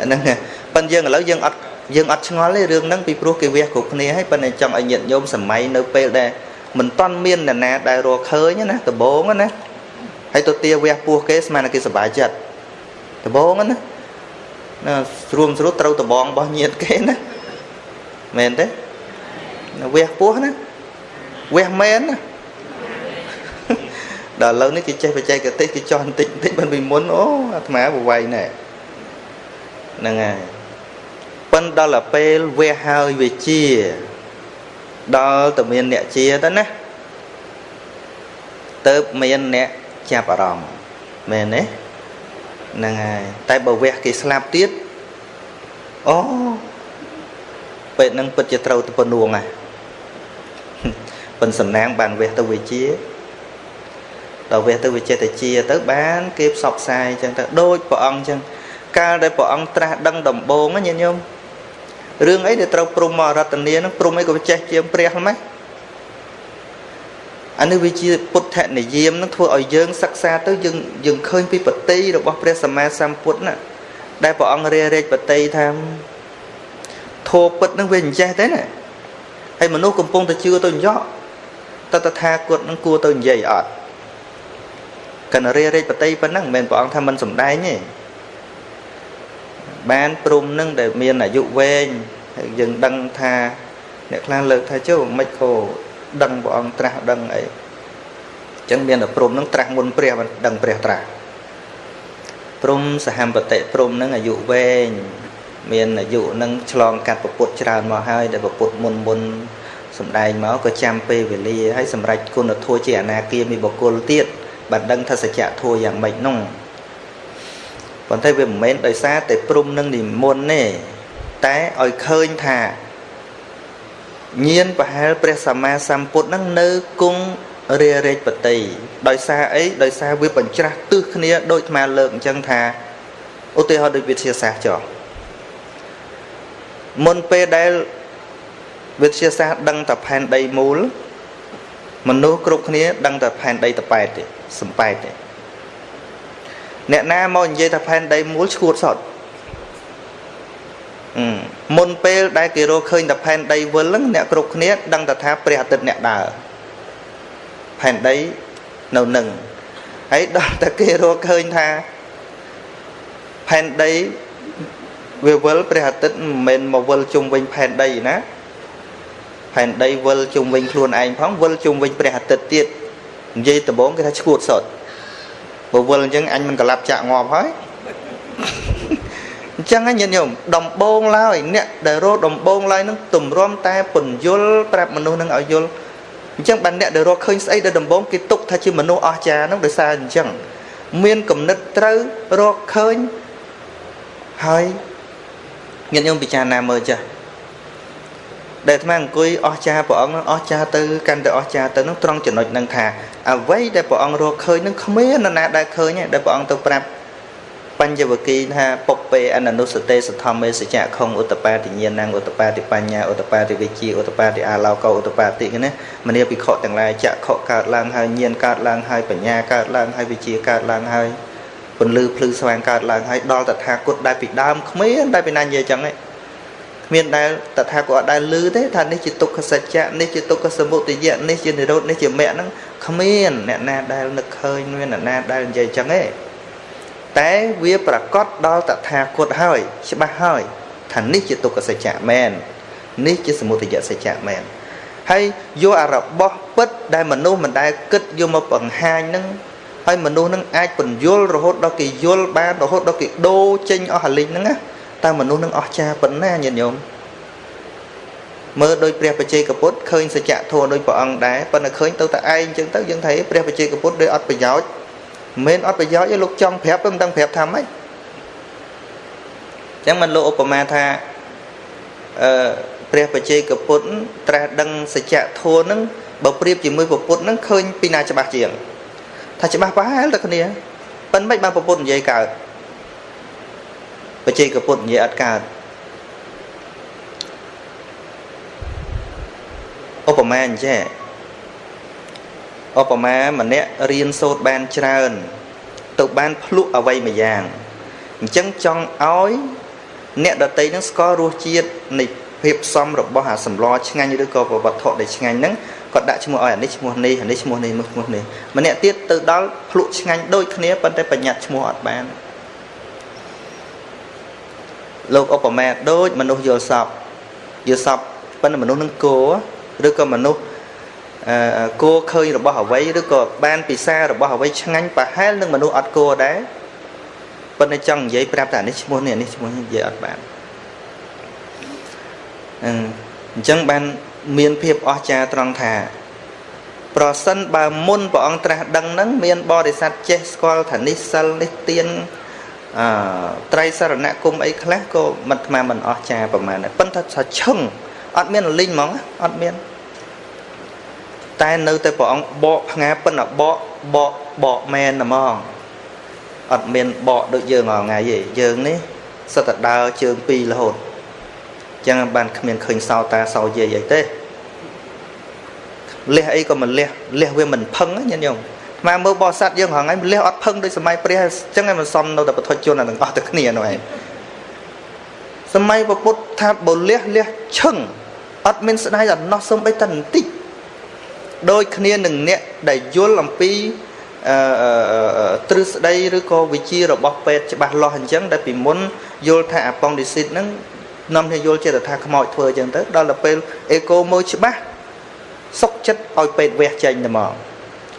ហ្នឹងប៉ិនយើងឥឡូវយើងអត់យើងអត់ឆ្ងល់ទេរឿងហ្នឹងពីព្រោះគេវះគ្រប់គ្នាហើយប៉ុន្តែចង់ឲ្យញាតិញោមសម័យនៅពេលដែលមិនតន់មានអ្នកណាដែលរកឃើញណាដបងណាហើយទៅទាវះពោះគេស្មានតែគេសប្បាយចិត្តដបងណាណាស្រួមស្រួលត្រូវដបងរបស់ញាតិគេណាមែនទេវះពោះណា វះមែនណាដល់ឥឡូវនេះគេចេះបច្ចេកទេសគេចោះបន្តិចបន្តិចមិនពីមុនអូអាត្មាបវៃណែហ្នឹងហើយប៉ិនដល់ទៅពេលវះហើយវាជា ដល់តែមានអ្នកជាទៅណាទៅមានអ្នកចាប់អារម្មណ៍មែនទេហ្នឹងហើយតែបើវះគេស្លាប់ទៀតអូពេលហ្នឹងពិតជាត្រូវទៅពនួងហ่ะ ប៉ុនសំណាងបានវះទៅវិជាដល់វះទៅវិចេតជាទៅបានគេផ្សព្វផ្សាយអញ្ចឹងទៅដូចព្រះអង្គអញ្ចឹងកាលដែលព្រះអង្គត្រាស់ដឹងដំបូងញាតិញោមរឿងអីដែលត្រូវព្រមមករតនានឹងព្រមអីក៏ចេះជាងព្រះហ្មងអានេះវាជាពុទ្ធនិយមនឹងធ្វើឲ្យយើងសិក្សាទៅយើងយើងឃើញពីបតីរបស់ព្រះសម្មាសម្ពុទ្ធណាដែលព្រះអង្គរារែកបតីថាធោពិតនឹងវាអញ្ចេះទេណាហើយមនុស្សកំពុងតែជឿទៅញក់ តតថាគតនឹងគួរទៅនិយាយអត់កណ្រារែកបតីប៉ុណ្ណឹងមិនមែនព្រះអង្គថាមិនសំដែងទេបានព្រំនឹងដែលមានអាយុវែងហើយយើងដឹងថាអ្នកខ្លះលើកថាចុះមិនខោដឹងព្រះអង្គត្រាស់ដឹងអីអញ្ចឹងមានតែព្រំនឹងត្រាស់មុនព្រះមិនដឹងព្រះត្រាស់ព្រំសហមបតិព្រំនឹងអាយុវែងមានអាយុនឹងឆ្លងកាត់ពពុទ្ធច្រើនមកហើយដែលពពុទ្ធមុនមុន សំដែងមកក៏ចាំពេលវេលាហើយសម្រាប់គុណធម៌ជាអនាគាមីបុគ្គលទៀតបានដឹងថាសច្ចធម៌យ៉ាងម៉េចនោះប៉ុន្តែវាមិនមែនដោយសារតែព្រំនឹងនិមន្តទេតែឲ្យឃើញថាញាណប្រហែលព្រះសម្មាសម្ពុទ្ធនឹងនៅគង់រារែកបតីដោយសារអីដោយសារវាបញ្ច្រាស់ទិសគ្នាដូចអាលើកអញ្ចឹងថាឧទាហរណ៍ដូចវិទ្យាសាស្ត្រចុះមុនពេលដែល វិទ្យាសាស្ត្រដឹងតែផែនដីមូលមនុស្សគ្រប់គ្នាដឹងតែផែនដីតប៉ែតទេសំប៉ែតទេអ្នកណាមកនិយាយថាផែនដីមូលឈួតសតមុនពេលដែលគេរកឃើញតែផែនដីវិលហ្នឹងអ្នកគ្រប់គ្នាដឹងតែថាព្រះអាទិត្យអ្នកដើរផែនដីនៅនឹងហើយដល់តែគេរកឃើញថាផែនដីវាវិលព្រះអាទិត្យមិនមែនមកវិលជុំវិញផែនដីណា ផែនដីវិលជុំវិញខ្លួនឯងផងវិលជុំវិញព្រះអាទិត្យទៀតនិយាយដំបងគេថាឈួតសតបើវិលអញ្ចឹងអញមិនកលាប់ចាក់ងាប់ហើយអញ្ចឹងញាតិញោមដំបងឡើយអ្នកដែលរកដំបងឡើយនឹងទម្រាំតែពន្យល់ប្រាប់មនុស្សនឹងឲ្យយល់អញ្ចឹងបានអ្នកដែលរកឃើញស្អីដែលដំបងគេទុកថាជាមនុស្សអស្ចារ្យនឹងដោយសារអញ្ចឹងមានគំនិតត្រូវរកឃើញហើយញាតិញោមពិចារណាមើលចាស់ ដែលអាត្មាអង្គុយអស្ចារ្យព្រះអង្គអស្ចារ្យទៅកាន់តែអស្ចារ្យទៅនឹងត្រង់ចំណុចនឹងថាអ្វីដែលព្រះអង្គរកឃើញនឹងគ្មាននរណាដែលឃើញដែលព្រះអង្គទៅប្រាប់បញ្ញវគិថាពុបពេអននុសតេសធម្មេសច្ចៈខុងឧតបាតិញ្ញាណឧតបាតិបញ្ញាឧតបាតិវិជាឧតបាតិអាឡោកោឧតបាតិនេះមនីភិក្ខុទាំងឡាយចក្ខុកើតឡើងហើយញាណកើតឡើងហើយបញ្ញាកើតឡើងហើយវិជាកើតឡើងហើយពន្លឺភ្លឺស្វាងកើតឡើងហើយដល់តថាគតដែលពីដើមគ្មានដែលពីណានិយាយចឹងទេ គ្មានដែលតថាគតអត់ដែលលឺទេថានេះជាទុក្ខសច្ចៈនេះជាទុក្ខសមុទយៈនេះជានិរោធនេះជាមគ្គហ្នឹងគ្មានអ្នកណាដែលនឹកឃើញមានអ្នកណាដែលនិយាយចឹងទេតែវាប្រកាសដល់តថាគតហើយច្បាស់ហើយថានេះជាទុក្ខសច្ចៈមែននេះជាសមុទយសច្ចៈមែនហើយយកអារបស់ពិតដែលមនុស្សមិនដែលគិតយកមកបង្ហាញនឹងហើយមនុស្សនឹងអាចពន្យល់រហូតដល់គេយល់បានរហូតដល់គេដូរចេញអស់អាលិញហ្នឹងណា តើមនុស្សនឹងអស់ចាប៉ុណ្ណាញាតិញោមមើលដោយព្រះបច្ចេកពុទ្ធឃើញសច្ចៈធម៌ដោយព្រះអង្គដែរប៉ុន្តែឃើញទៅតែឯងអញ្ចឹងទៅយើងថាព្រះបច្ចេកពុទ្ធដោយអត់ប្រយោជន៍មិនអត់ប្រយោជន៍ទេលោកចង់ប្រាប់មិនដឹងប្រាប់ថាម៉េចអញ្ចឹងមិនលោកឧបមាថាអឺព្រះបច្ចេកពុទ្ធត្រាស់ដឹងសច្ចៈធម៌ហ្នឹងបើប្រៀបជាមួយពុទ្ធហ្នឹងឃើញពីណាច្បាស់ជាង ថាច្បាស់ប្រហែលតែគ្នាប៉ុន្តែមិនបានពុទ្ធនិយាយកើត បច្ចេកពុទ្ធនិយាយអត់កើតឧបមាអញ្ចេះឧបមាម្នាក់រៀនសូត្របានច្រើន ទៅបានភ្លុកអ្វីមួយយ៉ាងអញ្ចឹងចង់ឲ្យអ្នកដតីនឹងស្គាល់រសជាតិនៃភាពផ្សំរបស់អាសម្លឆ្ងាញ់ឬក៏វត្ថុដែលឆ្ងាញ់ហ្នឹងគាត់ដាក់ឈ្មោះឲ្យអានេះឈ្មោះនេះអានេះឈ្មោះនេះឈ្មោះនេះម្នាក់ទៀតទៅដល់ភ្លុកឆ្ងាញ់ដូចគ្នាប៉ុន្តែបញ្ញត្តិឈ្មោះអត់បាន លោកឧបមាដូចមនុស្សយល់សពយល់សពប៉ុន្តែមនុស្សនឹងគោឬក៏មនុស្សអឺគោឃើញរបស់អ្វីឬក៏បានពិសារបស់អ្វីឆ្ងាញ់ប្រហែលនឹងមនុស្សអត់គោដែរប៉ុន្តែចង់និយាយប្រាប់តែនេះឈ្មោះនេះនេះឈ្មោះនេះនិយាយអត់បានអញ្ចឹងបានមានភាពអស្ចារ្យត្រង់ថាប្រសិនបើមុនព្រះអង្គត្រាស់ដឹងហ្នឹងមានបរិស័ទចេះស្គាល់ថានេះសិលនេះទៀន អឺត្រៃសរណគមអីខ្លះក៏មិនថ្មមិនអស្ចារ្យប្រហែលដែរប៉ុន្តែថាឈឹងអត់មានលីងហ្មងអត់មានតែនៅតែព្រះអង្គបកផ្ងាប៉ុន្តែបកបកបកមែនហ្មងអត់មានបកដូចយើងរាល់ថ្ងៃទេយើងនេះសិតតែដើរជើងពីររហូតចឹងបានគ្មានឃើញសោតាសោយាយអីទេលះអីក៏មិនលះលះវាមិនផឹងញាតិញោម ស្មើមើលបោះសัตว์យើងហងៃលះអត់ផឹងដូចសម័យព្រះអញ្ចឹងឯងមិនសមនៅតែពុទ្ធជនអាទាំងអស់ទៅគ្នានោះឯងសម័យពុទ្ធថាបើលះលះឈឹងអត់មានស្ដាយអំណោះសំបីតែបន្តិចដូចគ្នានឹងអ្នកដែលយល់អំពីអឺទ្រឹស្ដីឬក៏វិជារបស់ពេទ្យច្បាស់លាស់អញ្ចឹងដែលពីមុនយល់ថាអាប៉ុងឌីស៊ីតហ្នឹងនាំគ្នាយល់ចិត្តថាខ្មោចធ្វើអញ្ចឹងទៅដល់ទៅពេលអេកូមើលច្បាស់សុកចិត្តឲ្យពេទ្យវះចេញតែមក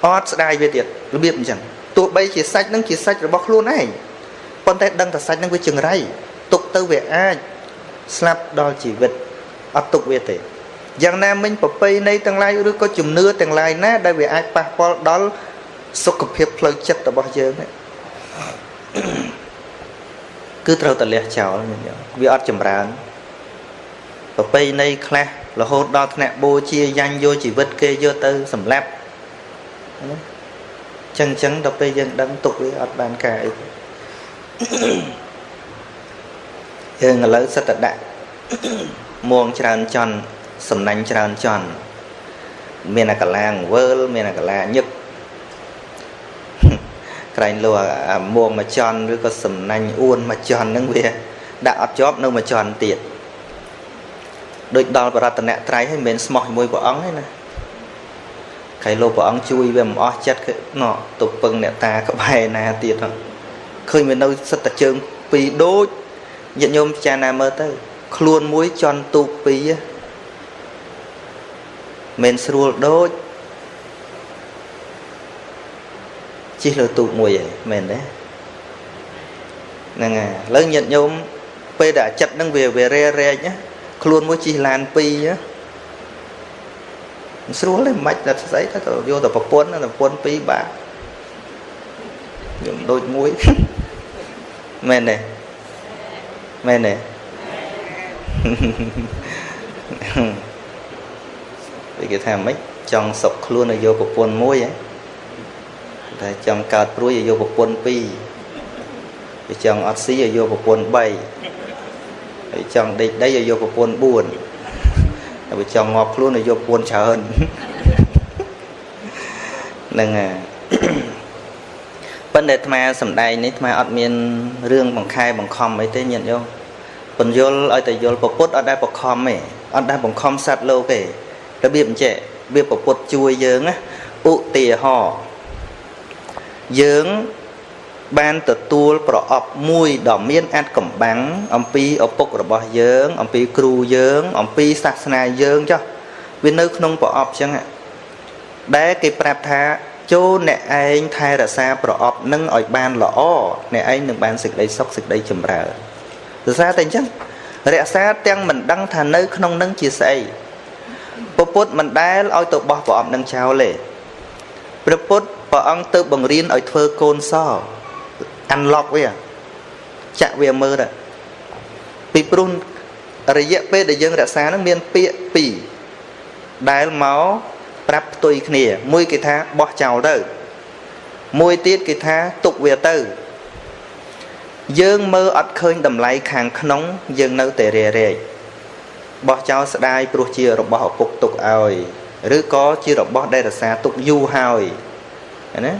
អត់ស្ដាយវាទៀតរបៀបអញ្ចឹងទោះបីជាសាច់នឹងជាសាច់របស់ខ្លួនឯងប៉ុន្តែដឹងថាសាច់នឹងវាចង្រៃទុកទៅវាអាចស្លាប់ដល់ជីវិតអត់ទុកវាទេយ៉ាងណាមិញប្រពៃណីទាំងឡាយឬក៏ជំនឿទាំងឡាយណាដែលវាអាចប៉ះពាល់ដល់សុខភាពផ្លូវចិត្តរបស់យើងគឺត្រូវតលះចោលវាអត់ចម្រើនប្រពៃណីខ្លះរហូតដល់ថ្នាក់បូជាយ៉ាញ់យកជីវិតគេយកទៅសម្លាប់ ចឹងចឹងដល់ពេលយើងដឹងទុកវាអត់បានការអីយើងឥឡូវសិតតែដាក់មួងច្រើនចន់សំណាញ់ច្រើនចន់មានអាកលាងវើលមានអាកលាញឹកក្រែងលោអាមួងមួយចន់ឬក៏សំណាញ់អួនមួយចន់ហ្នឹងវា ដាក់អត់ជាប់នៅមួយចន់ទៀតដូចដល់បរតនត្រ័យហើយមិនមែនស្មោះជាមួយព្រះអង្គទេណា ខៃលោកព្រះអង្គជួយវាមិនអស់ចិត្តណោះទៅពឹងអ្នកតាក្បែរណាទៀតឃើញវានៅសិតតែជើងពីរដូចញាតិញោមពិចារណាមើលទៅ ខ្លួនមួយចន់ទូកពីរមិនស្រួលដូចជិះលើទូកមួយឯងមែនទេហ្នឹងហើយឥឡូវញាតិញោមពេលដែលចិត្តហ្នឹងវាវារែរែកណាខ្លួនមួយជិះឡានពីរមិន ស្រួលទេមិនបាច់តែស្អីទៅយកតែប្រពន្ធប្រពន្ធពីរបាទយើងដូចមួយមែនទេមែនទេវាគេថាម៉េចចង់សុកខ្លួនឲ្យយកប្រពន្ធមួយហ៎តែចង់កើតព្រួយឲ្យយកប្រពន្ធពីរវាចង់អត់ស៊ីឲ្យយកប្រពន្ធ3ហើយចង់ដេកដីឲ្យយកប្រពន្ធ4ហើយ វាចង់ងាប់ខ្លួនឲ្យយកប្រពន្ធច្រើនហ្នឹងហើយប៉ុន្តែអាត្មាសំដែងនេះអាត្មាអត់មានរឿងបង្ខែបង្ខំអីទេញាតិញោមបញ្យលឲ្យតែយល់ពុទ្ធអត់ដែលបង្ខំទេអត់ដែលបង្ខំសត្វលោកទេរបៀបអញ្ចេះវាពុទ្ធជួយយើងណាឧទាហរណ៍យើង បានទទួលប្រអប់មួយដ៏មានអត្ថកំបាំងអំពីឪពុករបស់យើង អំពីគ្រូយើង អំពីសាសនាយើងចុះវានៅក្នុងប្រអប់ចឹងដែលគេប្រាប់ថាចូលអ្នកឯងថែរក្សាប្រអប់នឹងឲ្យបានល្អអ្នកឯងនឹងបានសេចក្តីសុខសេចក្តីចម្រើនរក្សាតែអញ្ចឹងរក្សាទាំងមិនដឹងថានៅក្នុងនឹងជាស្អីពពុទ្ធមិនដែលឲ្យទៅបោះប្រអប់នឹងចោលទេព្រះពុទ្ធព្រះអង្គទៅបង្រៀនឲ្យធ្វើកូនស unlock វាចាក់វាមើលទៅពីព្រោះរយៈពេលដែលយើងរក្សានឹងមានពាក្យពីរដែលមកប្រាប់ផ្ទុយគ្នា មួយគេថាបោះចោលទៅមួយទៀតគេថាទុកវាទៅ យើងមើលអត់ឃើញតម្លៃខាងក្នុង យើងនៅតែរេរែកបោះចោលស្ដាយព្រោះជារបស់ឪពុកទុកឲ្យឬក៏ជារបស់ដែលរសាទុកយូរហើយណា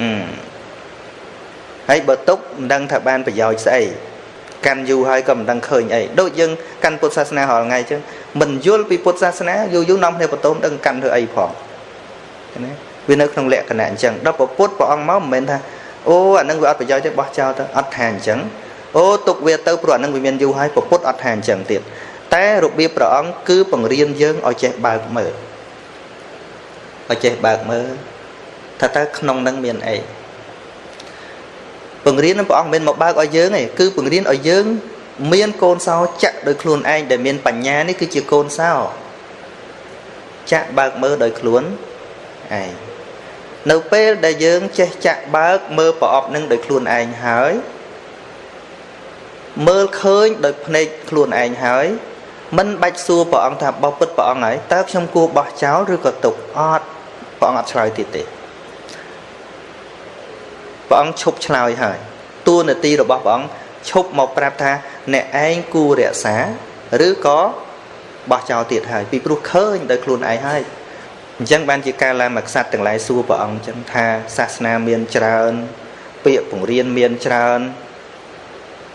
អឺ ហើយបើទុកមិនដឹងថាបានប្រយោជន៍ស្អីកាន់យូរហើយក៏មិនដឹងឃើញអីដូចយើងកាន់ពុទ្ធសាសនារាល់ថ្ងៃអញ្ចឹងមិនយល់ពីពុទ្ធសាសនាយូរយូរនាំគ្នាបន្ទោមដឹងកាន់ធ្វើអីផងណាវានៅក្នុងលក្ខណៈអញ្ចឹងដល់ពុទ្ធព្រះអង្គមកមិនមែនថាអូអានឹងវាអត់ប្រយោជន៍ទេបោះចោលទៅអត់ថាអញ្ចឹងអូទុកវាទៅព្រោះអានឹងវាមានយូរហើយពុទ្ធអត់ថាអញ្ចឹងទៀតតែរបៀបព្រះអង្គគឺបង្រៀនយើងឲ្យចេះបើកមើលឲ្យចេះបើកមើលថាតើក្នុងនឹងមានអី បង្រៀនព្រះអង្គមិនមែនមកបើកឲ្យយើងទេគឺបង្រៀនឲ្យយើង មានកូនសោចាក់ដោយខ្លួនឯងដែលមានបញ្ញានេះគឺជាកូនសោចាក់បើកមើលដោយខ្លួនឯងនៅពេលដែលយើងចេះចាក់បើកមើលប្រអប់នឹងដោយខ្លួនឯងហើយមើលឃើញដោយភ្នែកខ្លួនឯងហើយមិនបាច់សួរព្រះអង្គថាបោះពិតព្រះអង្គហើយតើខ្ញុំគួរបោះចោលឬក៏ទុកអត់ព្រះអង្គអត់ឆ្លើយទៀតទេ ព្រះអង្គឈប់ឆ្លើយហើយតួនាទីរបស់ព្រះអង្គឈប់មកប្រាប់ថាអ្នកឯងគួររក្សាឬក៏បោះចោលទៀតហើយពីព្រោះឃើញដោយខ្លួនឯងហើយអញ្ចឹងបានជាការឡើងមកខ្សាត់ទាំងឡាយសួរព្រះអង្គអញ្ចឹងថាសាសនាមានច្រើន ពាក្យបង្រៀនមានច្រើន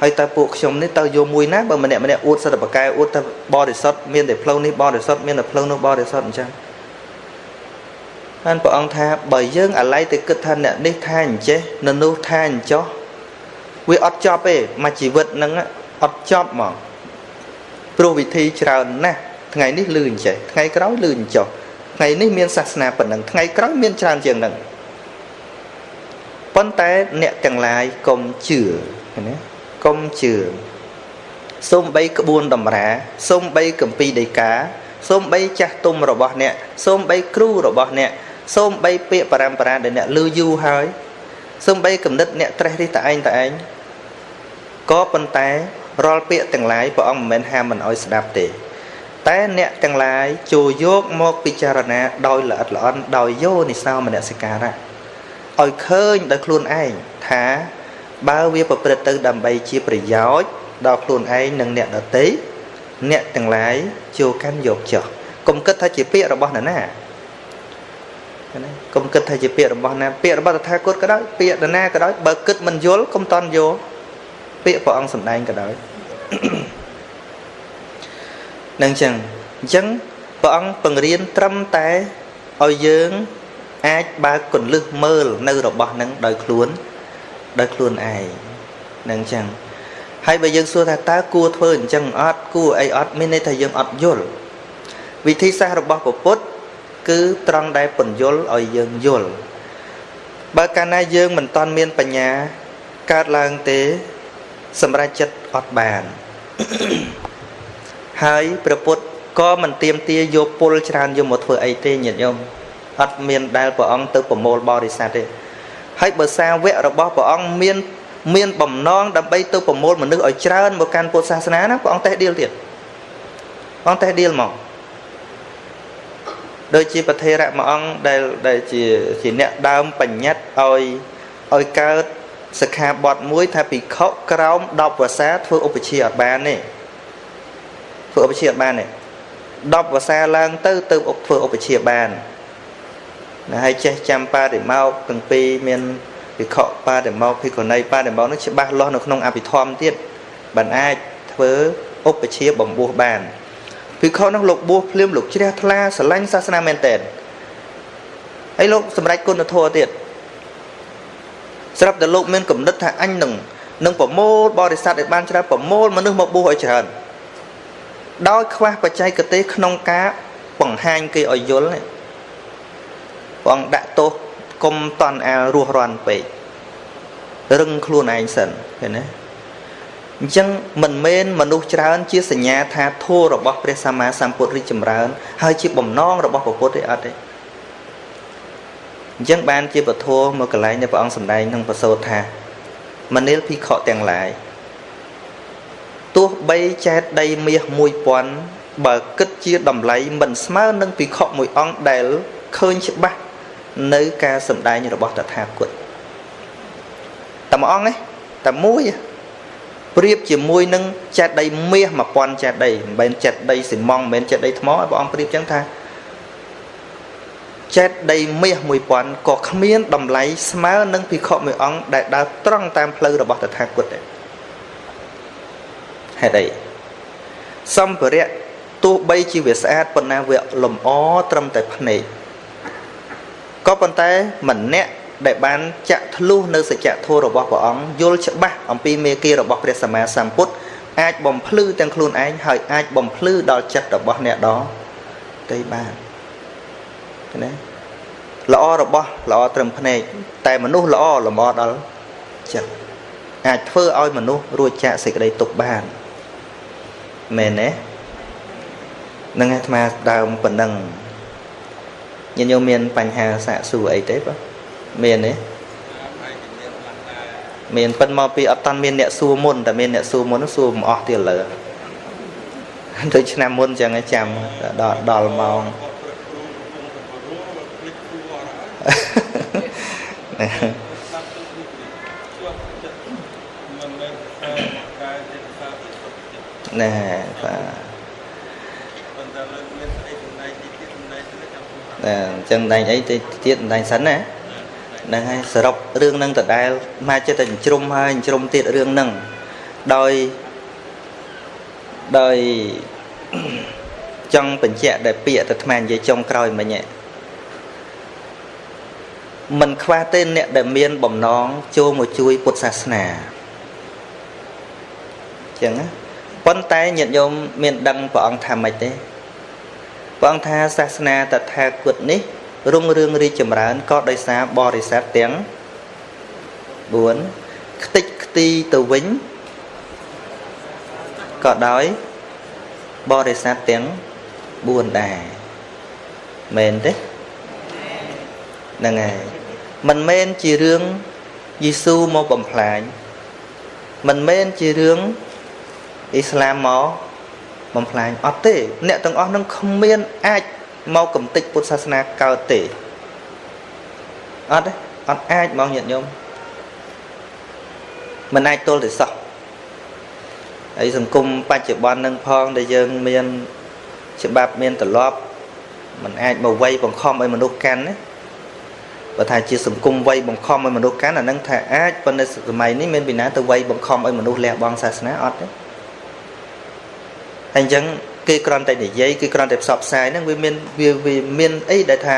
ហើយតើពួកខ្ញុំនេះតើយកមួយណាបើម្នាក់ម្នាក់អួតសិទ្ធិបកែអួតថាបរិសុទ្ធមានតែផ្លូវនេះបរិសុទ្ធមានតែផ្លូវនោះបរិសុទ្ធអញ្ចឹង ហើយព្រះអង្គថាបើយើងអាឡ័យទៅគិតថាអ្នកនេះថាអញ្ចេះនៅនោះថាអញ្ចោះវាអត់ចប់ទេមួយជីវិតហ្នឹងអត់ចប់ហ្មងព្រោះវិធីច្រើនណាស់ថ្ងៃនេះលឺអញ្ចេះថ្ងៃក្រោយលឺអញ្ចោះថ្ងៃនេះមានសាសនាប៉ុណ្ណឹងថ្ងៃក្រោយមានច្រើនជាងហ្នឹងប៉ុន្តែអ្នកទាំងឡាយកុំជឿណាកុំជឿសូមបីក្បួនតម្រាសូមបីកម្ពីដីកាសូមបីចាស់ទុំរបស់អ្នកសូមបីគ្រូរបស់អ្នក សូមបីពាក្យបរំបរាដែលអ្នកលឺយូរហើយសូមបីគំនិតអ្នកត្រេះរិះតែឯងតែឯងក៏ប៉ុន្តែរាល់ពាក្យទាំងឡាយព្រះអង្គមិនមែនហាមមិនអោយស្ដាប់ទេ តែអ្នកទាំងឡាយចូលយកមកពិចារណាដោយល្អិតល្អន់ដោយយោនិសោមនសិការៈឲ្យឃើញដោយខ្លួនឯងថាបើវាប្រព្រឹត្តទៅដើម្បីជាប្រយោជន៍ដល់ខ្លួនឯងនិងអ្នកដទៃអ្នកទាំងឡាយចូលកាន់យកចោះកុំគិតថាជាពាក្យរបស់នរណា ណាកុំគិតថាជាពាក្យរបស់ណាពាក្យរបស់តថាគតក៏ដោយពាក្យនរណាក៏ដោយបើគិតមិនយល់កុំតន់យកពាក្យព្រះអង្គសម្ដែងក៏ដោយនឹងចឹងអញ្ចឹងព្រះអង្គបង្រៀនត្រឹមតែឲ្យយើងអាចបើកកੁੰលឹះមើលនៅរបស់នឹងដោយខ្លួនដោយខ្លួនឯងនឹងចឹងហើយបើយើងសួរថាតើគួរធ្វើអញ្ចឹងអត់គួរអីអត់មានន័យថាយើងអត់យល់វិធីសាស្ត្ររបស់ពុទ្ធ គឺត្រង់ដែលពន្យល់ឲ្យយើងយល់បើកាលណាយើងមិនតាន់មានបញ្ញាកើតឡើងទេ សម្រាប់ចិត្តអត់បាន ហើយព្រះពុទ្ធក៏មិនទៀមទាយកពុលច្រើនយកមកធ្វើអីទេញាតិញោមអត់មានដែលព្រះអង្គទៅប្រមូលបរិស័ទទេហើយបើសាវករបស់ព្រះអង្គមានមានបំណងដើម្បីទៅប្រមូលមនុស្សឲ្យច្រើនមកកាន់ពុទ្ធសាសនាណាព្រះអង្គតេះដៀលទៀតព្រះអង្គតេះដៀលមក ដូចជាប្រធេរៈមួយអង្គដែលដែលជាជាអ្នកដើមបញ្ញត្តិឲ្យឲ្យកើតសិក្ខាបទមួយថាភិក្ខុក្រោម10វស្សាធ្វើឧបជាអត់បានទេធ្វើឧបជាអត់បានទេ10វស្សាឡើងទៅទៅធ្វើឧបជាបានណាហើយចេះចាំបរិមោកទាំងពីរមានវិខបរិមោកភិក្ខុណីបរិមោកនោះច្បាស់លាស់នៅក្នុងអភិធម្មទៀតបានអាចធ្វើឧបជាបំពោះបាន ភិក្ខុនោះលោកបួសភ្លាមលោកជ្រះថ្លាស្រឡាញ់សាសនាមែនតើហើយលោកសម្រេចគុណធម៌ទៀតស្រាប់តែលោកមានគំនិតថាអញនឹងនឹងប្រមូលបរិស័ទឲ្យបានច្រើនប្រមូលមនុស្សមកបួសឲ្យច្រើនដោយខ្វះបច្ចេកទេសក្នុងការបង្ហាញគេឲ្យយល់ព្រះអង្គដាក់ទោសកុំតន់អាលរស់រាន់ពេករឹងខ្លួនឯងសិនឃើញទេ អញ្ចឹងមិនមែនមនុស្សច្រើន ជាសញ្ញាថាធម៌របស់ព្រះសម្មាសម្ពុទ្ធរីចម្រើន ហើយជាបំណងរបស់ព្រះពុទ្ធទេអត់ទេអញ្ចឹងបានជាពធមកកន្លែងដែលព្រះអង្គសម្ដែងក្នុងប្រសូតថាមនាលភិក្ខុទាំងឡាយទោះបីចែកដីមាស1000បើគិតជាតម្លៃមិនស្មើនឹងភិក្ខុមួយអង្គដែលឃើញច្បាស់នៅការសម្ដែងរបស់តថាគតតែមួយអង្គទេតែមួយ ប្រៀបជាមួយនឹងចេតដីមាស1000ចេតដីមិនមែនចេតដីស៊ីម៉ងមិនមែនចេតដីថ្មព្រះអង្គប្រៀបចឹងថាចេតដីមាស1000ក៏គ្មានតម្លៃស្មើនឹងភិក្ខុមួយអង្គដែលដើរត្រង់តាមផ្លូវរបស់តថាគតដែរហេតុអីសម្ភារៈទោះបីជាវាស្អាតប៉ុន្តែវាលម្អត្រឹមតែភ្នែកក៏ប៉ុន្តែម្នាក់ ដែលបានចាក់ធ្លុះនៅសច្ចធម៌របស់ព្រះអង្គយល់ច្បាស់អំពីមេគារបស់ព្រះសម្មាសម្ពុទ្ធអាចបំភ្លឺទាំងខ្លួនឯងហើយអាចបំភ្លឺដល់ចិត្តរបស់អ្នកដទៃបានណាល្អរបស់ល្អត្រឹមភ្នែកតែមនុស្សល្អលម្អដល់ចិត្តអាចធ្វើឲ្យមនុស្សរួចចាកសេចក្តីទុក្ខបានមែនទេនឹងអាត្មាដើមប៉ុណ្ណឹងញាតិញោមមានបញ្ហាសាកសួរអីទេបាទ មានទេមានប៉ុនមកពីអត់តាន់មានអ្នកសួរមុនតែមានអ្នកសួរមុនសួរមិនអស់ទៀតលើដូចឆ្នាំមុនចឹងឯងចាំដល់ដល់ម៉ោងណែបាទអញ្ចឹងដែងអីទៀតដែងសិនណា ហ្នឹងហើយសរុបរឿងហ្នឹងដដែលមកចិត្តតែជ្រុំហើយជ្រុំទៀតរឿងហ្នឹងដោយដោយចង់បញ្ជាក់ដែលពាក្យទៅអាត្មានិយាយចុងក្រោយមិញមិនខ្វះទេអ្នកដែលមានបំណងចូលមកជួយពុទ្ធសាសនាអញ្ចឹងណាប៉ុន្តែញាតិញោមមានដឹងព្រះអង្គថាម៉េចទេព្រះអង្គថាសាសនាតថាគតនេះ រុងរឿងរីកចម្រើនក៏ដោយសារបរិស័ទទាំង4ខ្ទេចខ្ទីទៅវិញក៏ដោយបរិស័ទទាំង4ដែរមែនទេហ្នឹងហើយមិនមែនជារឿងយេស៊ូមកបំផ្លាញមិនមែនជារឿងអ៊ីស្លាមមកបំផ្លាញអត់ទេ អ្នកទាំងអស់នឹងគ្មានអាច មកកំទេចពុទ្ធសាសនាកើតទេអត់ទេអត់អាចមកញាតិញោមមិនអាចទល់ទេសោះហើយសង្គមបច្ចុប្បន្ននឹងផងដែលយើងមានច្បាប់មានទ្រព្យมันអាចមកវ័យបង្ខំឲ្យមនុស្សកាន់ណាបើថាជាសង្គមវ័យបង្ខំឲ្យមនុស្សកាន់អានឹងថាអាចប៉ុន្តែសម័យនេះមានពីណាទៅវ័យបង្ខំឲ្យមនុស្សលះបង់សាសនាអត់ទេហើយអញ្ចឹង គេគ្រាន់តែនិយាយគេគ្រាន់តែផ្សព្វផ្សាយហ្នឹងវាមានវាវាមានអីដែលថា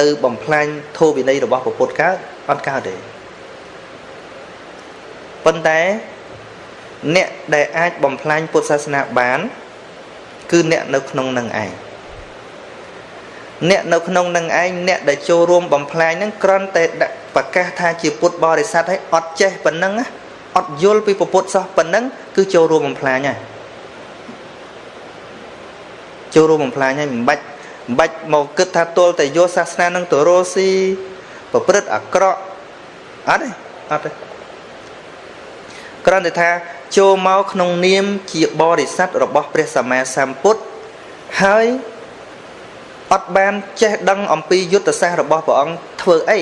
ទៅបំផ្លាញធម៌វិន័យរបស់ពុទ្ធកើតអត់កើតទេប៉ុន្តែអ្នកដែលអាចបំផ្លាញពុទ្ធសាសនាបាន គឺអ្នកនៅក្នុងនឹងឯងអ្នកនៅក្នុងនឹងឯងអ្នកដែលចូលរួមបំផ្លាញហ្នឹងគ្រាន់តែដាក់ប្រកាសថាជាពុទ្ធបរិស័ទឲ្យអត់ចេះប៉ុណ្ណឹងអត់យល់ពីពុទ្ធសោះប៉ុណ្ណឹងគឺចូលរួមបំផ្លាញហើយ ចូលរួមបំផ្លាញហើយមិនបាច់មិនបាច់មកគិតថាទល់តែយកសាសនានឹងទៅរស់ស៊ីប្រព្រឹត្តអាក្រក់អត់ទេអត់ទេគ្រាន់តែថាចូលមកក្នុងនាមជាបរិស័ទរបស់ព្រះសម្មាសម្ពុទ្ធហើយអត់បានចេះដឹងអំពីយុទ្ធសាស្ត្ររបស់ព្រះអង្គធ្វើអី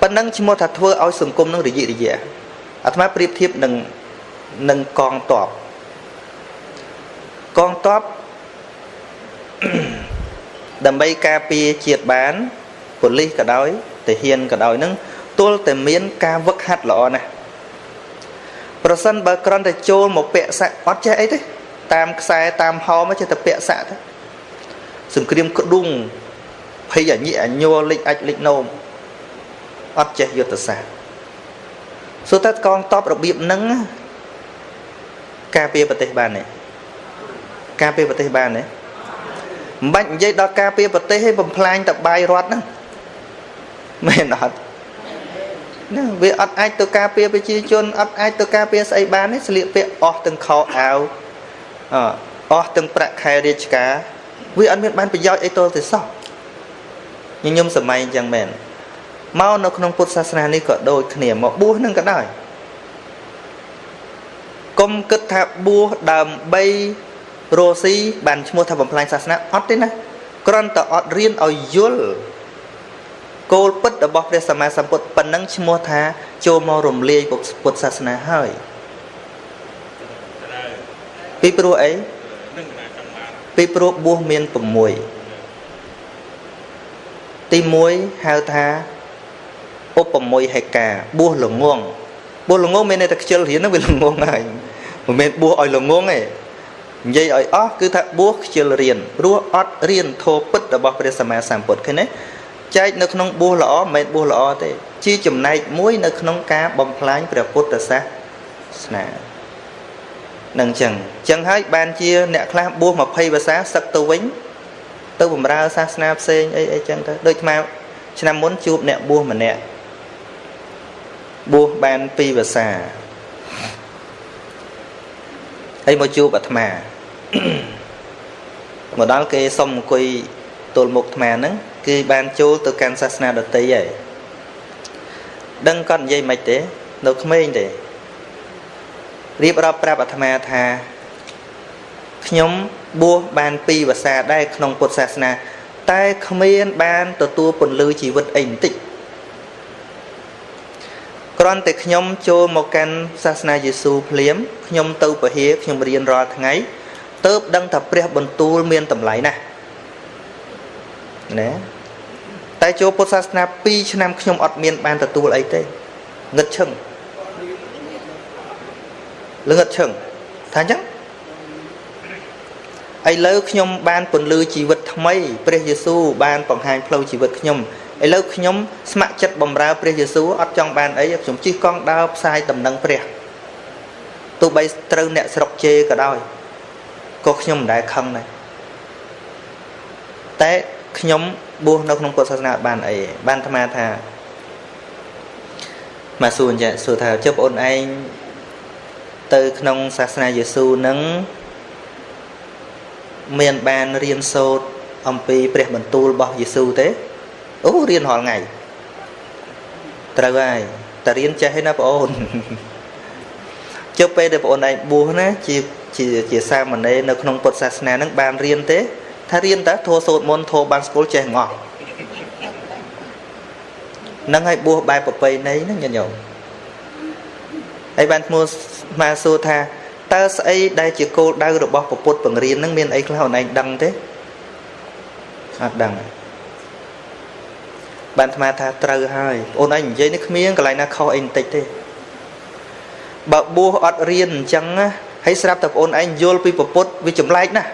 ប៉ុណ្ណឹងឈ្មោះថាធ្វើឲ្យសង្គមនឹងរយៈរយៈអាត្មាប្រៀបធៀបនឹងនឹងកងតបកងតប ដើម្បីការពារជាតិបានប៉ូលីសក៏ដោយទាហានក៏ដោយនឹងទល់តែមានការវឹកហាត់ល្អណាស់ប្រសិនបើគ្រាន់តែចូលមកពាក់សាក់អត់ចេះអីទេតាមខ្សែតាមហោមចេះតែពាក់សាក់ទេសង្គ្រាមក្ដុងភ័យអញិអញលិចអាចលិចនោមអត់ចេះយុទ្ធសាស្ត្រសួរតើកងតបរបៀបហ្នឹងការពារប្រទេសបានទេការពារប្រទេសបានទេ មិនបាច់និយាយដល់ការពារប្រទេសទេបំផ្លាញតបាយរដ្ឋហ្នឹងមែនអត់ណាវាអត់អាចទៅការពារប្រជាជនអត់អាចទៅការពារស្អីបានទេស្លៀកពាក់អស់ទាំងខោអាវអស់ទាំងប្រាក់ខែរាជការវាអត់មានបានប្រយោជន៍អីទល់ទេសោះញញឹមសម័យអញ្ចឹងមែនមកនៅក្នុងពុទ្ធសាសនានេះក៏ដូចគ្នាមកបួសនឹងក៏ដោយកុំគិតថាបួសដើម្បី រស់ស៊ីបានឈ្មោះថាបំផ្លាញសាសនាអត់ទេណាគ្រាន់តែអត់រៀនឲ្យយល់គោលពិតរបស់ព្រះសម្មាសម្ពុទ្ធប៉ុណ្ណឹងឈ្មោះថាចូលមករំលាយពុទ្ធសាសនាហើយពីព្រោះអីពីព្រោះបួសមាន6ទី1ហៅថាឧបមយហេកាបួសល្ងងបួសល្ងងមានន័យថាខ្ជិលរៀនហ្នឹងវាល្ងងហើយមិនមែនបួសឲ្យល្ងងទេ និយាយឲ្យអស់គឺថាបួសខ្ជិលរៀនព្រោះអត់រៀនធម៌ពិតរបស់ព្រះសម្មាសម្ពុទ្ធឃើញទេចែកនៅក្នុងបួសល្អមិនមែនបួសល្អទេ ជាចំណែកមួយនៅក្នុងការបំផ្លាញព្រះពុទ្ធសាសនានឹងចឹងចឹងហើយបានជាអ្នកខ្លះបួស20ភាសាសឹកទៅវិញ ទៅបំរើសាសនាផ្សេងអីអីចឹងទៅដូចថ្មឆ្នាំមុនជួបអ្នកបួសម្នាក់បួសបាន2ភាសា ហើយមកជួបអាត្មាមកដល់គេសុំអង្គុយទល់មុខអាត្មាហ្នឹងគឺបានចូលទៅកាន់សាសនាដតីហើយដឹងគាត់និយាយមិនទេ នៅក្មេងទេរៀបរាប់ប្រាប់អាត្មាថាខ្ញុំបួសបាន2ភាសាដែរក្នុងពុទ្ធសាសនា តែគ្មានបានទទួលពន្លឺជីវិតអីបន្តិច គ្រាន់តែខ្ញុំចូលមកកាន់សាសនាយេស៊ូភ្លាមខ្ញុំទៅពហិខ្ញុំរៀនរាល់ថ្ងៃទៅដឹងថាព្រះបន្ទូលមានតម្លៃណាស់ណាតែចូលពុទ្ធសាសនា2ឆ្នាំខ្ញុំអត់មានបានទទួលអីទេងឹតឈឹងលងឹតឈឹងថាអញ្ចឹងឥឡូវខ្ញុំបានពន្លឺជីវិតថ្មីព្រះយេស៊ូវបានបង្ហាញផ្លូវជីវិតខ្ញុំ ឥឡូវខ្ញុំស្ម័គ្រចិត្តបម្រើព្រះយេស៊ូវអត់ចង់បានអីខ្ញុំជិះកង់ដើរផ្សាយដំណឹងព្រះទោះបីត្រូវអ្នកស្រុកជេរក៏ដោយក៏ខ្ញុំមិនដែលខឹងដែរតែខ្ញុំបួសនៅក្នុងពុទ្ធសាសនាបានអីបានអាត្មាថាមកសួរចាសួរថាចុះបងអូនឯងទៅក្នុងសាសនាយេស៊ូវនឹងមានបានរៀនសូត្រអំពីព្រះបន្ទូលរបស់យេស៊ូវទេ អូរៀនរាល់ថ្ងៃត្រូវហើយតែរៀនចេះហើយណាបងអូនចុះពេលដែលបងអូនឯងបួសណាជាជាជាសាមណេរនៅក្នុងពុទ្ធសាសនានឹងបានរៀនទេ ថារៀនតើធោសូត្រមន្តធោបានស្គាល់ចេះងស់នឹងឲ្យបួសបែបប្រពៃណីហ្នឹងញាតិញោមហើយបានឈ្មោះមកសួរថាតើស្អីដែលជាគោលដៅរបស់ពុទ្ធបង្រៀនហ្នឹងមានអីខ្លះអូនឯងដឹងទេអត់ដឹង បានអាត្មាថាត្រូវហើយអូនឯងនិយាយនេះគ្មានកន្លែងណាខុសអីបន្តិចទេបើបួសអត់រៀនអញ្ចឹងណាហើយស្រាប់តែបងអូនឯងយល់ពីពុទ្ធវាចម្លែកណាស់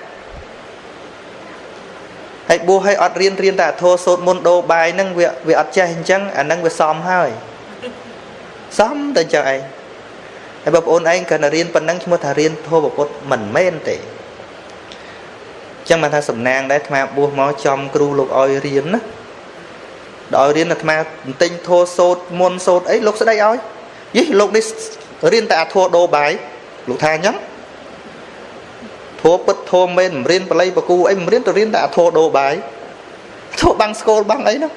ហើយបួសឲ្យអត់រៀនរៀនតែអធោសូត្រមុនដូរបាយហ្នឹងវាវាអត់ចេះអញ្ចឹងអាហ្នឹងវាសមហើយសមតែអញ្ចឹងឯងហើយបងប្អូនឯងគាត់រៀនប៉ុណ្ណឹងឈ្មោះថារៀនធម៌ពុទ្ធមិនមែនទេអញ្ចឹងបានថាសំណាងដែរអាត្មាបួសមកចំគ្រូលោកឲ្យរៀនណា ដល់ឲ្យរៀនអាត្មាបន្ទិញធោសូត្រមុនសូត្រអីលោកស្ដីឲ្យយីលោកនេះរៀនតែអាធោដូរបាយលោកថាអញ្ចឹងធោពិតធោមែនមិនរៀនបល័យបកូអីមិនរៀនទៅរៀនតែអាធោដូរបាយធោបាំងស្គលបាំងអីនោះ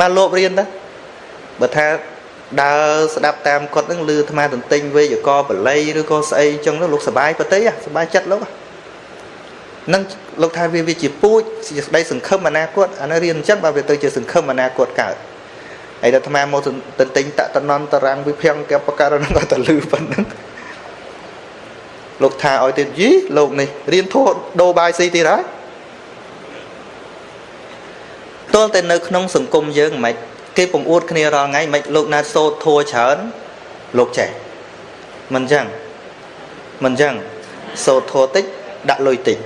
មកលោករៀនទៅបើថាដើរស្ដាប់តាមគាត់នឹងលឺអាត្មាទន្ទិញវេយកបល័យឬក៏ស្អីអញ្ចឹងលោកសបាយប្រទេសសបាយចិត្តលោក នឹងលោកថាវាវាជាពូជជាស្ដីសង្ឃឹមអនាគតអានេះរៀនអញ្ចឹងបើវាទៅជាសង្ឃឹមអនាគតកើតហើយដល់អាត្មាមកទន្ទិញតតនន្តរាំងវិភ័ងកបការនឹងក៏ទៅលឺប៉ុណ្ណឹងលោកថាឲ្យទៀតយីលោកនេះរៀនធោះដូរបាយស៊ីទៀតហើយទល់តែនៅក្នុងសង្គមយើងមិនគេពងអួតគ្នារាល់ថ្ងៃមិនលោកណាសូត្រធัวច្រើនលោកចេះមិនអញ្ចឹងមិនអញ្ចឹងសូត្រធัวតិចដាក់លុយតិច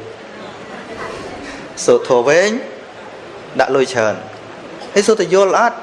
សូត្រធัวវែងដាក់លុយច្រើនហើយសូត្រទៅយល់អត់